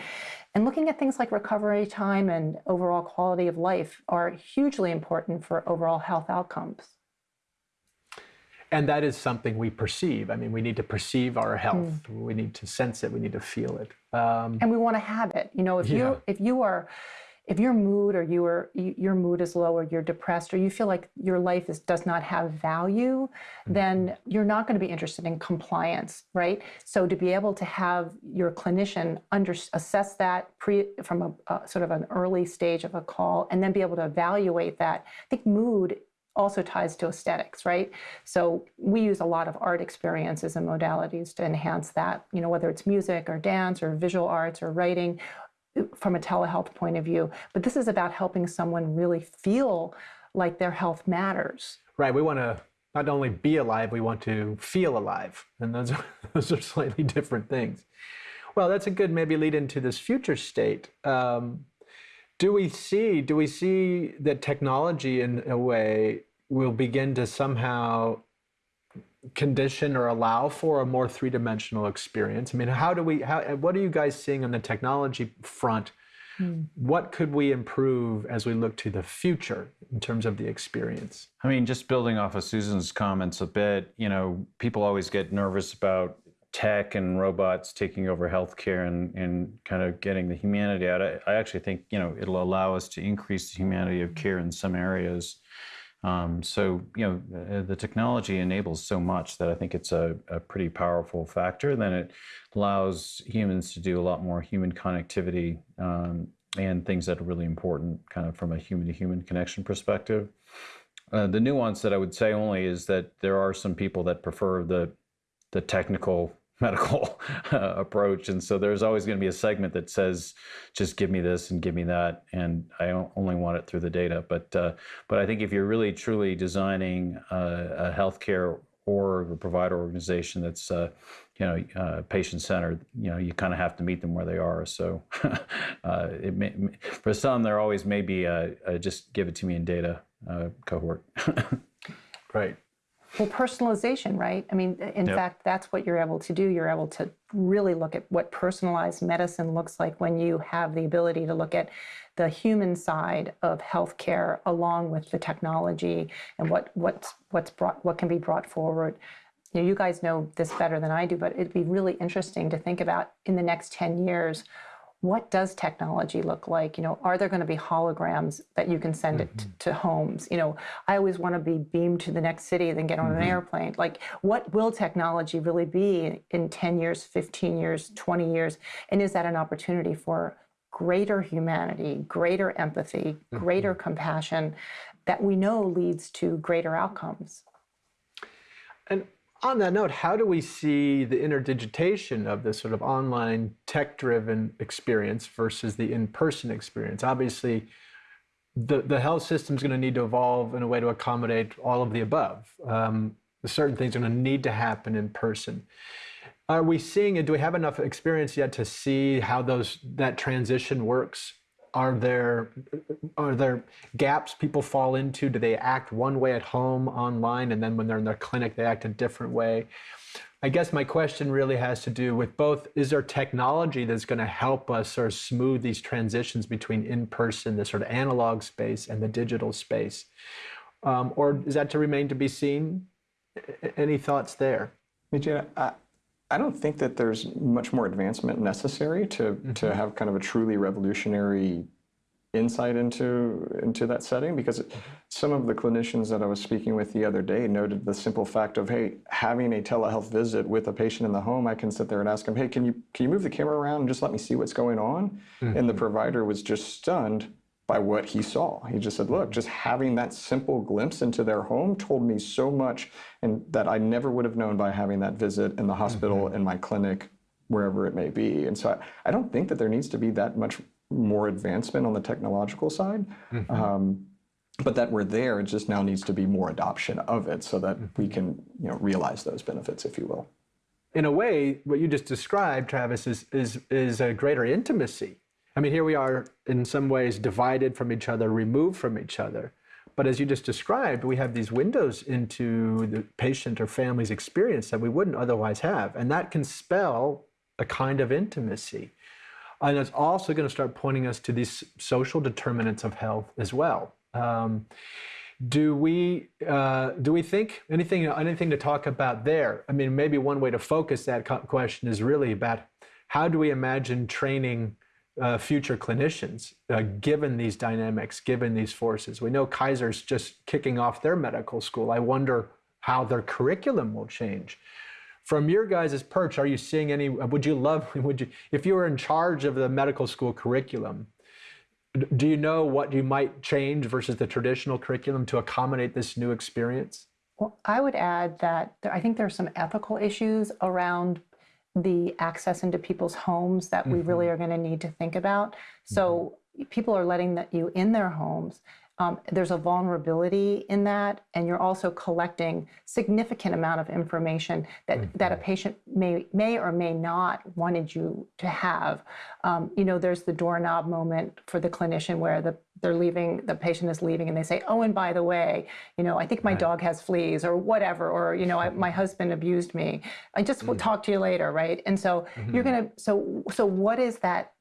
and looking at things like recovery time and overall quality of life are hugely important for overall health outcomes and that is something we perceive. I mean, we need to perceive our health. Mm. We need to sense it. We need to feel it. Um, and we want to have it. You know, if yeah. you if you are if your mood or you are, your mood is low or you're depressed or you feel like your life is, does not have value, mm-hmm. then you're not going to be interested in compliance, right? So to be able to have your clinician under, assess that pre, from a, a sort of an early stage of a call and then be able to evaluate that, I think mood also ties to aesthetics, right? So we use a lot of art experiences and modalities to enhance that, you know, whether it's music or dance or visual arts or writing from a telehealth point of view. But this is about helping someone really feel like their health matters. Right. We want to not only be alive, we want to feel alive. And those are, those are slightly different things. Well, that's a good maybe lead into this future state. Um, do we see do we see that technology in a way will begin to somehow condition or allow for a more three-dimensional experience? I mean, how do we how what are you guys seeing on the technology front? Hmm. What could we improve as we look to the future in terms of the experience? I mean, just building off of Susan's comments a bit, you know, people always get nervous about tech and robots taking over healthcare and, and kind of getting the humanity out. I, I actually think, you know, it'll allow us to increase the humanity of care in some areas. Um, so, you know, the technology enables so much that I think it's a, a, pretty powerful factor. Then it allows humans to do a lot more human connectivity um, and things that are really important, kind of from a human to human connection perspective. Uh, the nuance that I would say only is that there are some people that prefer the the technical medical uh, approach. And so there's always going to be a segment that says, just give me this and give me that. And I only want it through the data. But, uh, but I think if you're really truly designing a, a healthcare or a provider organization that's, uh, you know, uh, patient-centered, you know, you kind of have to meet them where they are. So uh, it may, for some, there always may be a, a just give it to me in data cohort. right. Well, personalization, right? I mean, in yep. fact, that's what you're able to do. You're able to really look at what personalized medicine looks like when you have the ability to look at the human side of healthcare along with the technology and what what's what's brought what can be brought forward. You know, you guys know this better than I do, but it'd be really interesting to think about in the next 10 years what does technology look like? You know, are there going to be holograms that you can send mm-hmm. it to, homes? You know, I always want to be beamed to the next city, then get on mm-hmm. an airplane. Like, what will technology really be in 10 years, 15 years, 20 years? And is that an opportunity for greater humanity, greater empathy, greater mm-hmm. compassion that we know leads to greater outcomes? And on that note, how do we see the interdigitation of this sort of online tech-driven experience versus the in-person experience? Obviously, the, the health system is going to need to evolve in a way to accommodate all of the above. Um, certain things are going to need to happen in person. Are we seeing it? Do we have enough experience yet to see how those that transition works are there are there gaps people fall into? Do they act one way at home online and then when they're in their clinic they act a different way? I guess my question really has to do with both is there technology that's going to help us sort of smooth these transitions between in-person, the sort of analog space and the digital space? Um, or is that to remain to be seen? Any thoughts there? BJ, I, I don't think that there's much more advancement necessary to, mm-hmm. to have kind of a truly revolutionary insight into into that setting because mm-hmm. some of the clinicians that I was speaking with the other day noted the simple fact of hey having a telehealth visit with a patient in the home I can sit there and ask them hey can you can you move the camera around and just let me see what's going on mm-hmm. and the provider was just stunned by what he saw. He just said, look, just having that simple glimpse into their home told me so much and that I never would have known by having that visit in the hospital, mm-hmm. in my clinic, wherever it may be. And so I, I, don't think that there needs to be that much more advancement on the technological side. Mm-hmm. Um, but that we're there, it just now needs to be more adoption of it so that mm-hmm. we can you know, realize those benefits, if you will. In a way, what you just described, Travis, is, is, is a greater intimacy I mean, here we are in some ways divided from each other, removed from each other. But as you just described, we have these windows into the patient or family's experience that we wouldn't otherwise have. And that can spell a kind of intimacy. And it's also going to start pointing us to these social determinants of health as well. Um, do we uh, do we think anything anything to talk about there? I mean, maybe one way to focus that question is really about how do we imagine training uh, future clinicians, uh, given these dynamics, given these forces. We know Kaiser's just kicking off their medical school. I wonder how their curriculum will change. From your guys' perch, are you seeing any? Would you love? Would you, if you were in charge of the medical school curriculum? Do you know what you might change versus the traditional curriculum to accommodate this new experience? Well, I would add that there, I think there are some ethical issues around the access into people's homes that we really mm-hmm. are going to need to think about. So mm-hmm. people are letting that you in their homes um, there's a vulnerability in that, and you're also collecting significant amount of information that, mm-hmm. that a patient may may or may not wanted you to have. Um, you know, there's the doorknob moment for the clinician where the they're leaving, the patient is leaving, and they say, "Oh, and by the way, you know, I think my right. dog has fleas, or whatever, or you know, I, my husband abused me. I just will mm. talk to you later, right?" And so mm-hmm. you're gonna. So so what is that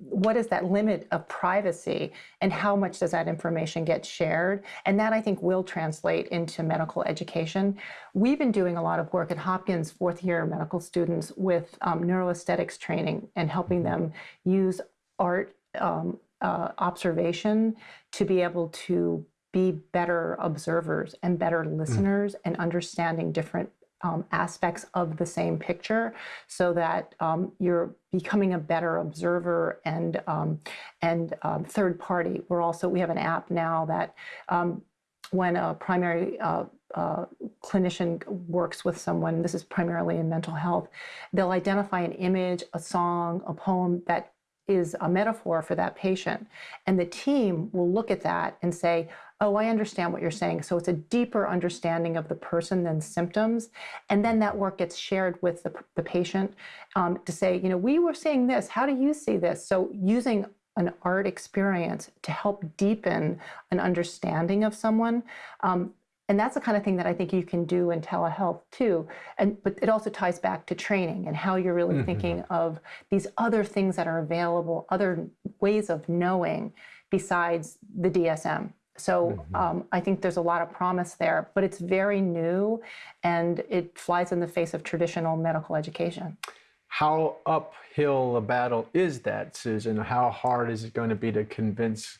what is that limit of privacy and how much does that information get shared? And that I think will translate into medical education. We've been doing a lot of work at Hopkins fourth year medical students with um, neuroaesthetics training and helping them use art um, uh, observation to be able to be better observers and better mm. listeners mm. and understanding different um, aspects of the same picture so that um, you're becoming a better observer and um, and um, third party. We're also we have an app now that um, when a primary uh, uh, clinician works with someone, this is primarily in mental health, they'll identify an image, a song, a poem that is a metaphor for that patient. And the team will look at that and say, oh, I understand what you're saying. So it's a deeper understanding of the person than symptoms. And then that work gets shared with the, the patient um, to say, you know, we were seeing this. How do you see this? So using an art experience to help deepen an understanding of someone. Um, and that's the kind of thing that I think you can do in telehealth too. And but it also ties back to training and how you're really mm-hmm. thinking of these other things that are available, other ways of knowing besides the DSM. So mm-hmm. um, I think there's a lot of promise there, but it's very new and it flies in the face of traditional medical education. how uphill a battle is that, Susan? How hard is it going to be to convince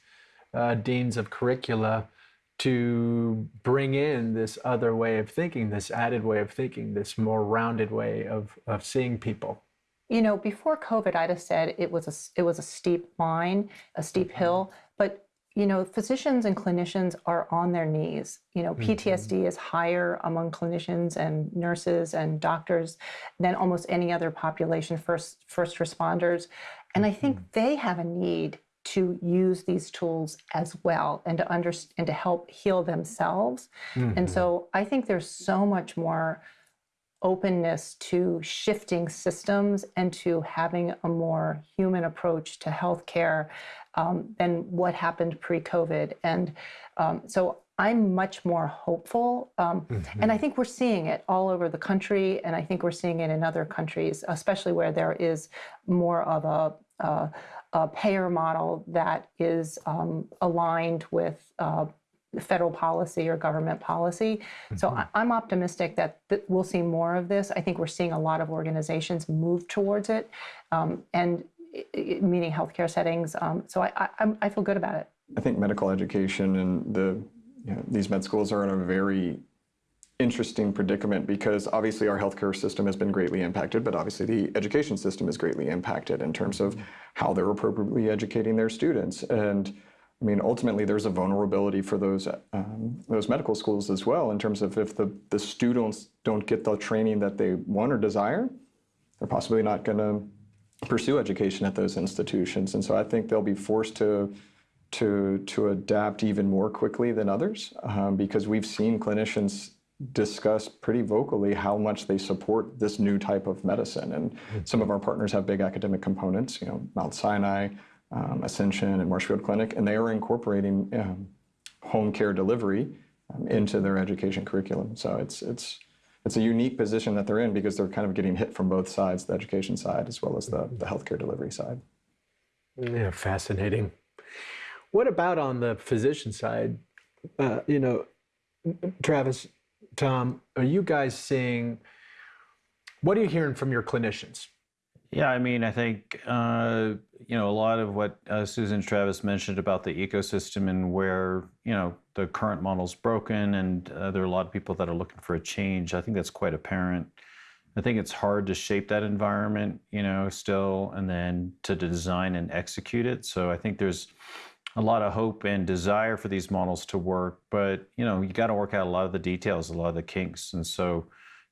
uh, deans of curricula to bring in this other way of thinking, this added way of thinking, this more rounded way of, of seeing people? You know, before COVID, I'd have said it was a it was a steep line, a steep mm-hmm. hill. But you know, physicians and clinicians are on their knees. You know, PTSD mm-hmm. is higher among clinicians and nurses and doctors than almost any other population, first first responders. And I think mm-hmm. they have a need to use these tools as well and to understand and to help heal themselves. And so I think there's so much more openness to shifting systems and to having a more human approach to healthcare um, than what happened pre-COVID. And um, so I'm much more hopeful. Um, And I think we're seeing it all over the country, and I think we're seeing it in other countries, especially where there is more of a, a, a payer model that is um, aligned with uh, federal policy or government policy. So I, I'm optimistic that, that we'll see more of this. I think we're seeing a lot of organizations move towards it, um, and i- i- meaning healthcare settings. Um, so I, I, I feel good about it. I think medical education and the you know, these med schools are in a very interesting predicament because obviously our healthcare system has been greatly impacted, but obviously the education system is greatly impacted in terms of how they're appropriately educating their students. And I mean, ultimately, there's a vulnerability for those um, those medical schools as well in terms of if the, the students don't get the training that they want or desire, they're possibly not going to pursue education at those institutions. And so I think they'll be forced to to to adapt even more quickly than others um, because we've seen clinicians discuss pretty vocally how much they support this new type of medicine and some of our partners have big academic components you know mount sinai um, ascension and marshfield clinic and they are incorporating um, home care delivery um, into their education curriculum so it's it's it's a unique position that they're in because they're kind of getting hit from both sides the education side as well as the, the healthcare delivery side Yeah, fascinating. What about on the physician side? Uh, you know, Travis, Tom, are you guys seeing? What are you hearing from your clinicians? Yeah, I mean, I think uh, you know a lot of what uh, Susan Travis mentioned about the ecosystem and where you know the current model's broken, and uh, there are a lot of people that are looking for a change. I think that's quite apparent. I think it's hard to shape that environment, you know, still, and then to design and execute it. So I think there's a lot of hope and desire for these models to work, but you know, you got to work out a lot of the details, a lot of the kinks, and so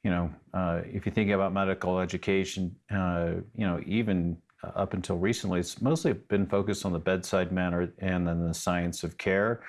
you know, uh, if you think about medical education, uh, you know, even up until recently, it's mostly been focused on the bedside manner and then the science of care.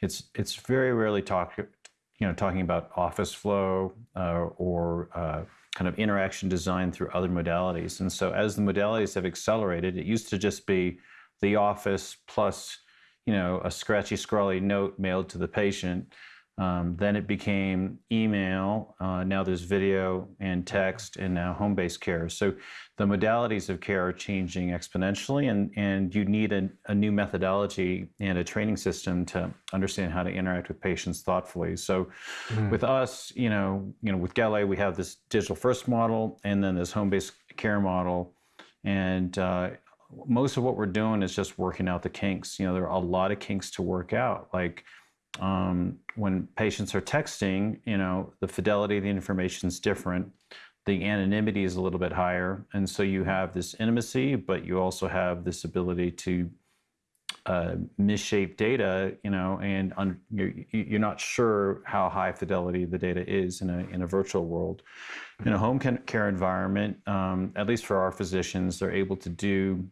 It's it's very rarely talk, you know, talking about office flow uh, or uh, kind of interaction design through other modalities. And so, as the modalities have accelerated, it used to just be the office plus, you know, a scratchy, scrawly note mailed to the patient. Um, then it became email. Uh, now there's video and text, and now home based care. So the modalities of care are changing exponentially, and, and you need a, a new methodology and a training system to understand how to interact with patients thoughtfully. So with us, you know, you know, with Galley, we have this digital first model and then this home based care model. And uh, most of what we're doing is just working out the kinks. You know, there are a lot of kinks to work out. Like, um, when patients are texting, you know, the fidelity of the information is different. The anonymity is a little bit higher. And so you have this intimacy, but you also have this ability to uh, misshape data, you know, and un- you're, you're not sure how high fidelity the data is in a, in a virtual world. In a home care environment, um, at least for our physicians, they're able to do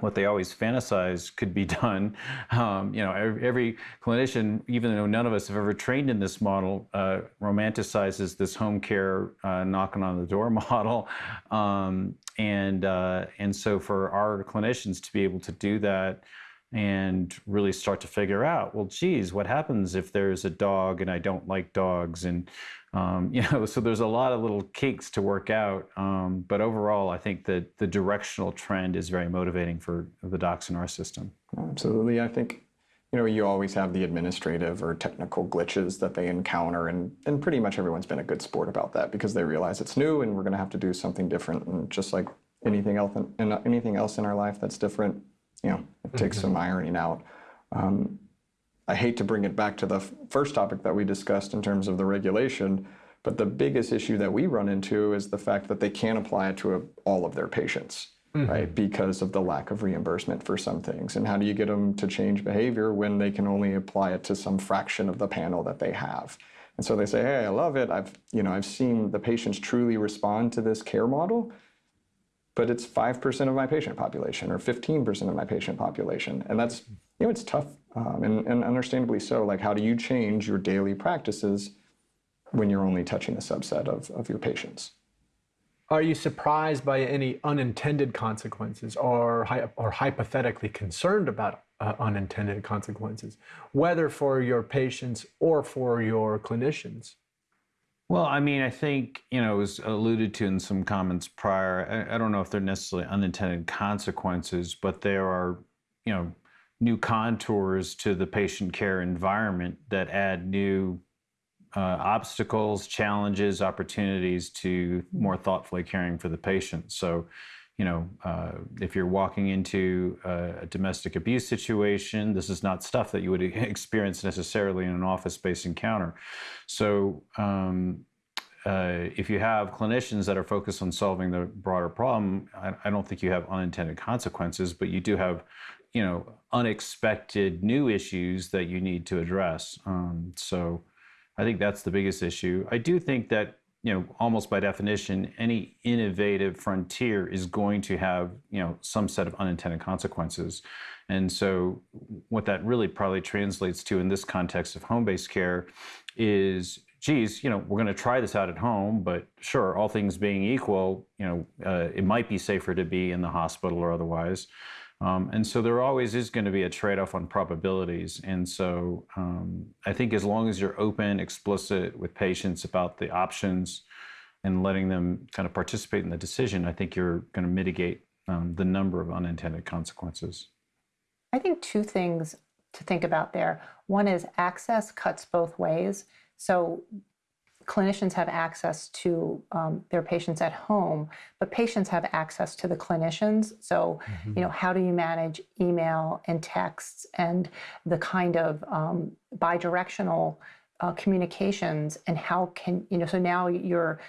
what they always fantasize could be done. Um, you know, every, every, clinician, even though none of us have ever trained in this model, uh, romanticizes this home care uh, knocking on the door model. Um, and, uh, and so for our clinicians to be able to do that and really start to figure out, well, geez, what happens if there's a dog and I don't like dogs? And, um, you know, so there's a lot of little kinks to work out. Um, but overall, I think that the directional trend is very motivating for the docs in our system. Absolutely. I think you know, you always have the administrative or technical glitches that they encounter, and, and pretty much everyone's been a good sport about that because they realize it's new and we're going to have to do something different. And just like anything else in, in anything else in our life that's different, you know, it takes some ironing out. Um, I hate to bring it back to the first topic that we discussed in terms of the regulation, but the biggest issue that we run into is the fact that they can't apply it to a, all of their patients, mm-hmm. right? Because of the lack of reimbursement for some things. And how do you get them to change behavior when they can only apply it to some fraction of the panel that they have? And so they say, "Hey, I love it. I've, you know, I've seen the patients truly respond to this care model." but it's 5% of my patient population or 15% of my patient population. And that's, you know, it's tough um, and, and understandably so. Like, how do you change your daily practices when you're only touching a subset of, of your patients? Are you surprised by any unintended consequences or, hy- or hypothetically concerned about uh, unintended consequences, whether for your patients or for your clinicians? Well, I mean, I think, you know, it was alluded to in some comments prior. I, I don't know if they're necessarily unintended consequences, but there are, you know, new contours to the patient care environment that add new uh, obstacles, challenges, opportunities to more thoughtfully caring for the patient. So, you know, uh, if you're walking into a, domestic abuse situation, this is not stuff that you would experience necessarily in an office-based encounter. So, um, uh, if you have clinicians that are focused on solving the broader problem, I, I don't think you have unintended consequences, but you do have, you know, unexpected new issues that you need to address. Um, so, I think that's the biggest issue. I do think that you know, almost by definition, any innovative frontier is going to have, you know, some set of unintended consequences. And so what that really probably translates to in this context of home-based care is, geez, you know, we're going to try this out at home, but sure, all things being equal, you know, uh, it might be safer to be in the hospital or otherwise. Um, and so there always is going to be a trade off on probabilities. And so um, I think as long as you're open, explicit with patients about the options and letting them kind of participate in the decision, I think you're going to mitigate um, the number of unintended consequences. I think two things to think about there. One is access cuts both ways. So clinicians have access to um, their patients at home, but patients have access to the clinicians. So, mm-hmm. you know, how do you manage email and texts and the kind of um, bidirectional uh, communications and how can you know? So now you're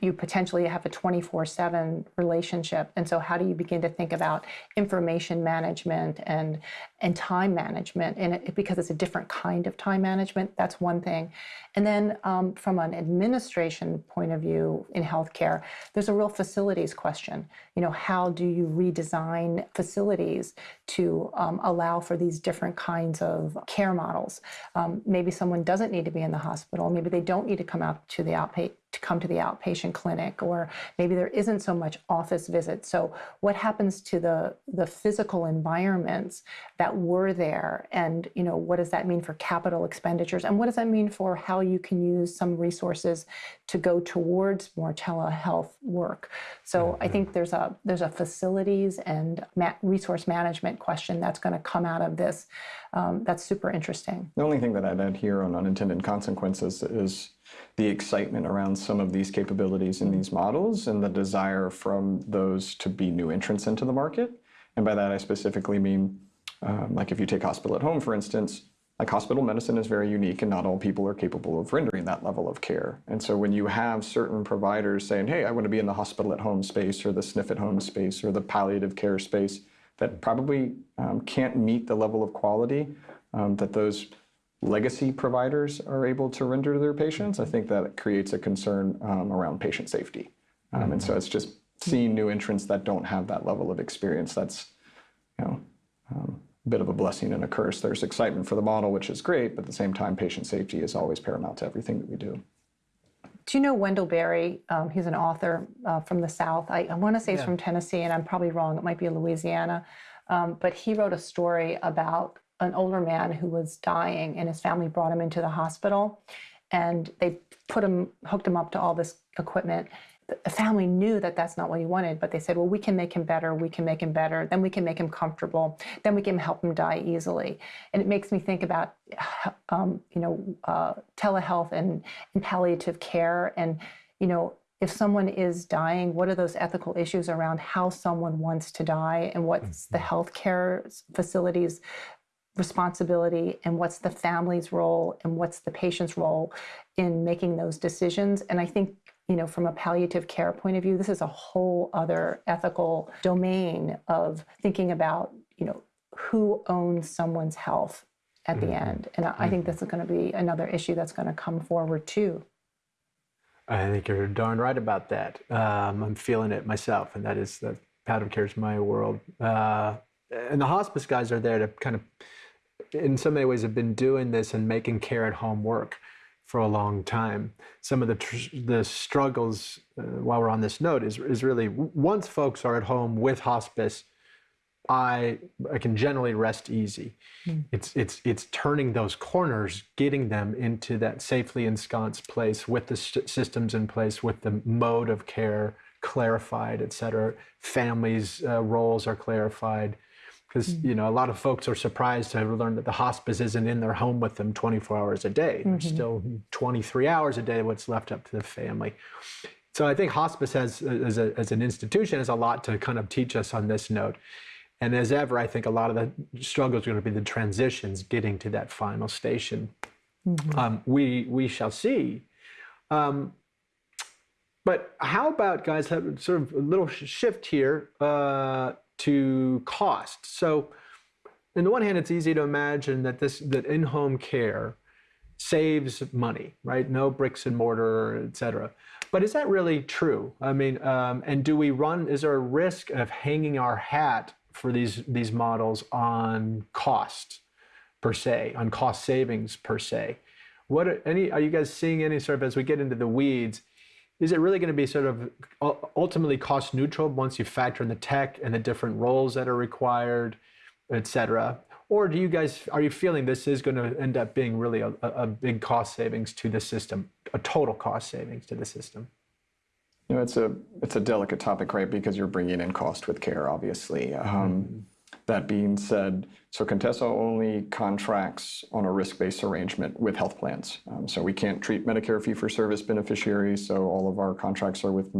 you, potentially have a 24/7 relationship, and so how do you begin to think about information management and and time management? And it, because it's a different kind of time management, that's one thing. And then um, from an administration point of view in healthcare, there's a real facilities question. You know, how do you redesign facilities to um, allow for these different kinds of care models? Um, maybe someone doesn't need to be in the hospital. Maybe they don't need to come out to the outpatient to come to the outpatient clinic or maybe there isn't so much office visits so what happens to the the physical environments that were there and you know what does that mean for capital expenditures and what does that mean for how you can use some resources to go towards more telehealth work. So mm-hmm. I think there's a there's a facilities and ma- resource management question that's going to come out of this. Um, that's super interesting. The only thing that I'd add here on unintended consequences is the excitement around some of these capabilities in these models and the desire from those to be new entrants into the market. And by that, I specifically mean, um, like if you take hospital at home, for instance, like hospital medicine is very unique and not all people are capable of rendering that level of care. And so when you have certain providers saying, hey, I want to be in the hospital at home space or the SNF at home space or the palliative care space that probably um, can't meet the level of quality um, that those legacy providers are able to render to their patients, I think that creates a concern um, around patient safety. Mm-hmm. And so it's just seeing new entrants that don't have that level of experience that's, you know, um, bit of a blessing and a curse. There's excitement for the model, which is great, but at the same time, patient safety is always paramount to everything that we do. Do you know Wendell Berry? Um, he's an author uh, from the South. I, I want to say he's from Tennessee, and I'm probably wrong. It might be Louisiana. Um, but he wrote a story about an older man who was dying, and his family brought him into the hospital, and they put him, hooked him up to all this equipment, the family knew that that's not what he wanted, but they said, well, we can make him better, we can make him better, then we can make him comfortable, then we can help him die easily. And it makes me think about, um, you know, uh, telehealth and, and palliative care. And, you know, if someone is dying, what are those ethical issues around how someone wants to die and what's the healthcare facilities responsibility and what's the family's role and what's the patient's role in making those decisions. And I think you know, from a palliative care point of view, this is a whole other ethical domain of thinking about, you know, who owns someone's health at the mm-hmm. end. And I, mm-hmm. think this is going to be another issue that's going to come forward too. I think you're darn right about that. Um, I'm feeling it myself, and that is that palliative care is my world. Uh, and the hospice guys are there to kind of, in so many ways, have been doing this and making care at home work for a long time. Some of the tr- the struggles uh, while we're on this note is is really once folks are at home with hospice, I I can generally rest easy. Mm. It's it's it's turning those corners, getting them into that safely ensconced place with the st- systems in place, with the mode of care clarified, et cetera. Families' uh, roles are clarified because mm-hmm. you know a lot of folks are surprised to learn that the hospice isn't in their home with them 24 hours a day. Mm-hmm. There's still 23 hours a day what's left up to the family. So I think hospice has, as, a, as an institution, has a lot to kind of teach us on this note. And as ever, I think a lot of the struggles is going to be the transitions, getting to that final station. Mm-hmm. Um, we we shall see. Um, but how about guys? Have sort of a little shift here. Uh, to cost. So, on the one hand, it's easy to imagine that this that in-home care saves money, right? No bricks and mortar, et cetera. But is that really true? I mean, um, and do we run? Is there a risk of hanging our hat for these these models on cost per se, on cost savings per se? What are, any are you guys seeing any sort of as we get into the weeds? Is it really going to be sort of ultimately cost neutral once you factor in the tech and the different roles that are required, et cetera? Or do you guys, are you feeling this is going to end up being really a, a big cost savings to the system, a total cost savings to the system? You know, it's a it's a delicate topic, right? Because you're bringing in cost with care, obviously. Um, mm-hmm. That being said, so Contessa only contracts on a risk-based arrangement with health plans. Um, so we can't treat Medicare fee-for-service beneficiaries. So all of our contracts are with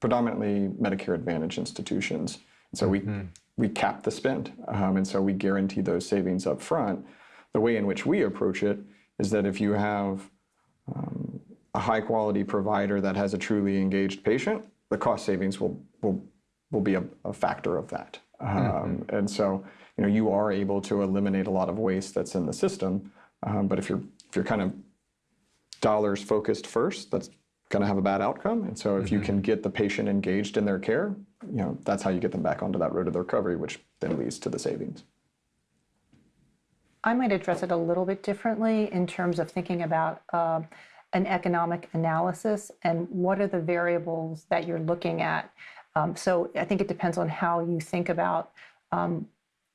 predominantly Medicare Advantage institutions. so mm-hmm. we we cap the spend, um, and so we guarantee those savings up front. The way in which we approach it is that if you have um, a high-quality provider that has a truly engaged patient, the cost savings will will will be a, a factor of that. Mm-hmm. Um, mm-hmm. And so, you know, you are able to eliminate a lot of waste that's in the system. Um, but if you're if you're kind of dollars focused first, that's going to have a bad outcome. And so, if mm-hmm. you can get the patient engaged in their care, you know, that's how you get them back onto that road of the recovery, which then leads to the savings. I might address it a little bit differently in terms of thinking about uh, an economic analysis and what are the variables that you're looking at. Um, so I think it depends on how you think about, um,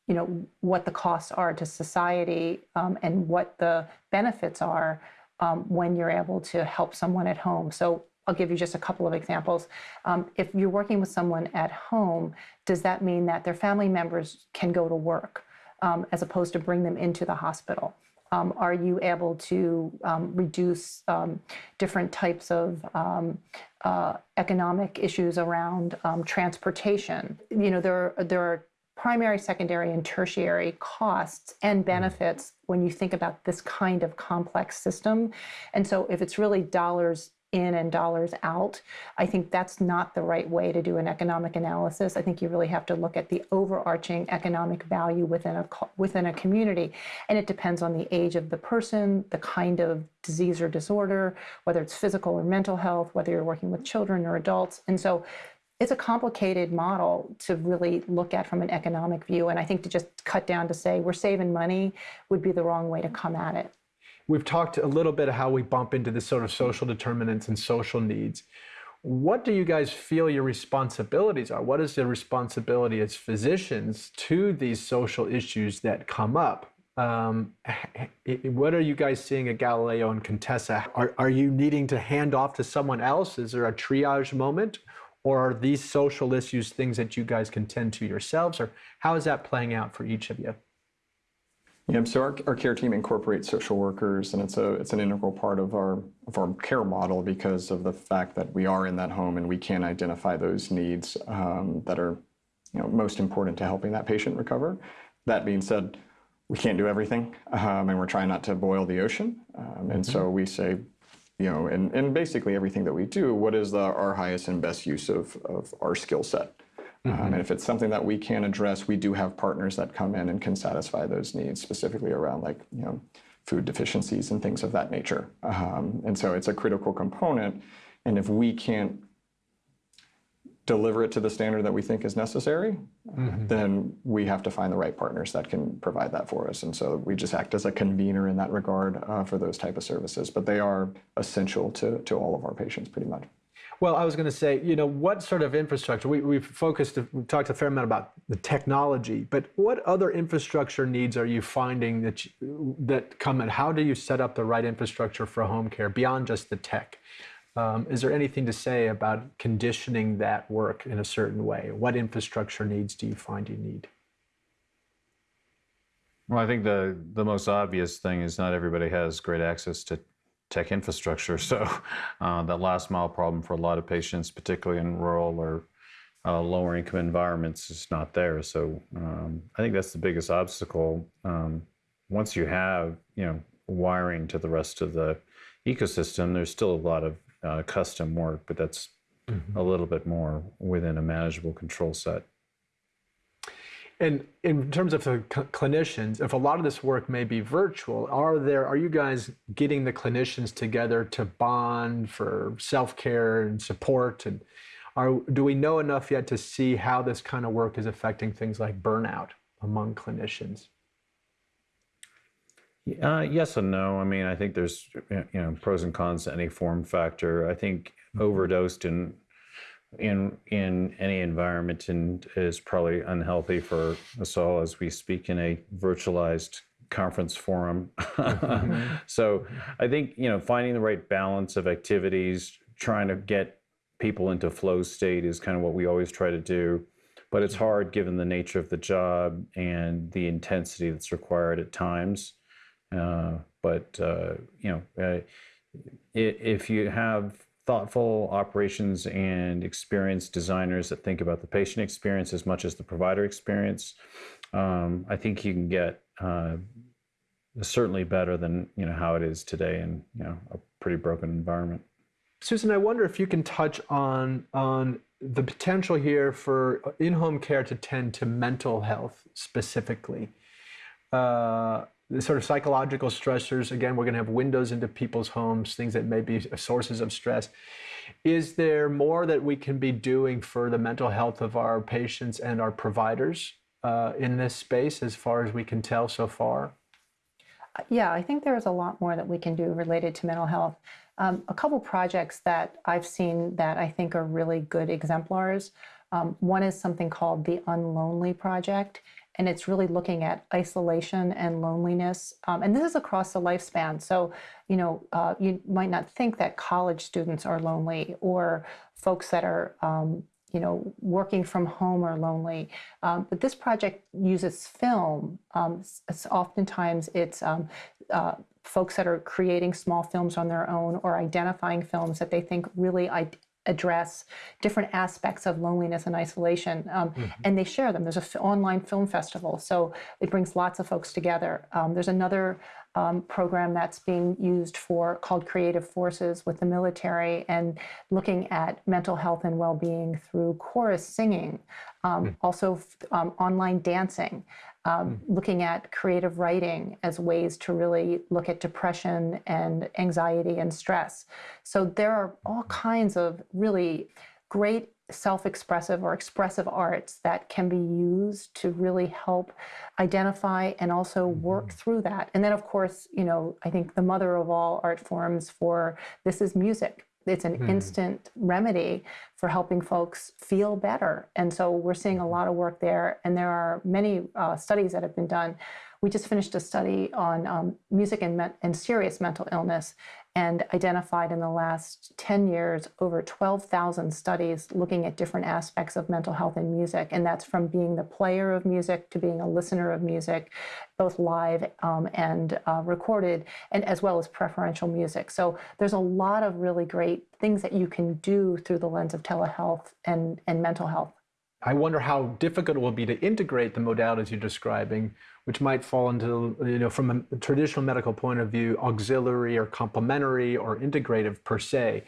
you know, what the costs are to society um, and what the benefits are um, when you're able to help someone at home. So I'll give you just a couple of examples. Um, if you're working with someone at home, does that mean that their family members can go to work um, as opposed to bring them into the hospital? Um, are you able to um, reduce um, different types of um, uh, economic issues around um, transportation? You know, there are, there are primary, secondary, and tertiary costs and mm-hmm. benefits when you think about this kind of complex system. And so, if it's really dollars in and dollars out. I think that's not the right way to do an economic analysis. I think you really have to look at the overarching economic value within a within a community, and it depends on the age of the person, the kind of disease or disorder, whether it's physical or mental health, whether you're working with children or adults, and so. It's a complicated model to really look at from an economic view. And I think to just cut down to say we're saving money would be the wrong way to come at it. We've talked a little bit of how we bump into the sort of social determinants and social needs. What do you guys feel your responsibilities are? What is the responsibility as physicians to these social issues that come up? Um, what are you guys seeing at Galileo and Contessa? Are, are you needing to hand off to someone else? Is there a triage moment? Or are these social issues things that you guys can tend to yourselves? Or how is that playing out for each of you? Yeah, so our, our care team incorporates social workers, and it's a it's an integral part of our of our care model because of the fact that we are in that home and we can identify those needs um, that are you know most important to helping that patient recover. That being said, we can't do everything, um, and we're trying not to boil the ocean. Um, and mm-hmm. so we say, you know, and, and basically everything that we do, what is the, our highest and best use of, of our skill set? Um, and if it's something that we can't address, we do have partners that come in and can satisfy those needs, specifically around like, you know, food deficiencies and things of that nature. Um, and so it's a critical component. And if we can't deliver it to the standard that we think is necessary, mm-hmm. then we have to find the right partners that can provide that for us. And so we just act as a convener in that regard uh, for those type of services. But they are essential to, to all of our patients pretty much. Well, I was going to say, you know, what sort of infrastructure? We, we've focused, we've talked a fair amount about the technology, but what other infrastructure needs are you finding that you, that come and how do you set up the right infrastructure for home care beyond just the tech? Um, is there anything to say about conditioning that work in a certain way? What infrastructure needs do you find you need? Well, I think the the most obvious thing is not everybody has great access to tech infrastructure. So uh, that last mile problem for a lot of patients, particularly in rural or uh, lower income environments, is not there. So um, I think that's the biggest obstacle. Um, once you have you know wiring to the rest of the ecosystem, there's still a lot of uh, custom work, but that's mm-hmm. a little bit more within a manageable control set. And in terms of the cl- clinicians, if a lot of this work may be virtual, are there are you guys getting the clinicians together to bond for self care and support? And are do we know enough yet to see how this kind of work is affecting things like burnout among clinicians? Uh, yes and no. I mean, I think there's you know pros and cons to any form factor. I think mm-hmm. overdosed in in in any environment and is probably unhealthy for us all as we speak in a virtualized conference forum. mm-hmm. so I think you know finding the right balance of activities, trying to get people into flow state is kind of what we always try to do. But it's hard given the nature of the job and the intensity that's required at times. Uh, but uh, you know, uh, if you have thoughtful operations and experienced designers that think about the patient experience as much as the provider experience, um, I think you can get uh, certainly better than you know how it is today in you know a pretty broken environment. Susan, I wonder if you can touch on on the potential here for in-home care to tend to mental health specifically. Uh, the sort of psychological stressors again we're going to have windows into people's homes things that may be sources of stress. Is there more that we can be doing for the mental health of our patients and our providers uh, in this space as far as we can tell so far? Yeah i think there's a lot more that we can do related to mental health. Um, a couple projects that i've seen that i think are really good exemplars um, one is something called the unlonely project and it's really looking at isolation and loneliness. Um, and this is across the lifespan. So, you know, uh, you might not think that college students are lonely or folks that are, um, you know, working from home are lonely. Um, but this project uses film. Um, it's oftentimes it's um, uh, folks that are creating small films on their own or identifying films that they think really address different aspects of loneliness and isolation, um, mm-hmm. and they share them. There's an f- online film festival, so it brings lots of folks together. Um, there's another um, program that's being used for called Creative Forces with the military and looking at mental health and well-being through chorus singing, mm. also um, online dancing um, mm. looking at creative writing as ways to really look at depression and anxiety and stress. So there are all kinds of really great self-expressive or expressive arts that can be used to really help identify and also work mm-hmm. through that. And then of course, you know, I think the mother of all art forms for this is music. It's an mm. instant remedy for helping folks feel better. And so we're seeing a lot of work there. And there are many uh, studies that have been done we just finished a study on um, music and, me- and serious mental illness and identified in the last 10 years over 12,000 studies looking at different aspects of mental health in music. And that's from being the player of music to being a listener of music, both live um, and uh, recorded, and as well as preferential music. So there's a lot of really great things that you can do through the lens of telehealth and, and mental health. I wonder how difficult it will be to integrate the modalities you're describing, which might fall into, you know, from a traditional medical point of view, auxiliary or complementary or integrative per se.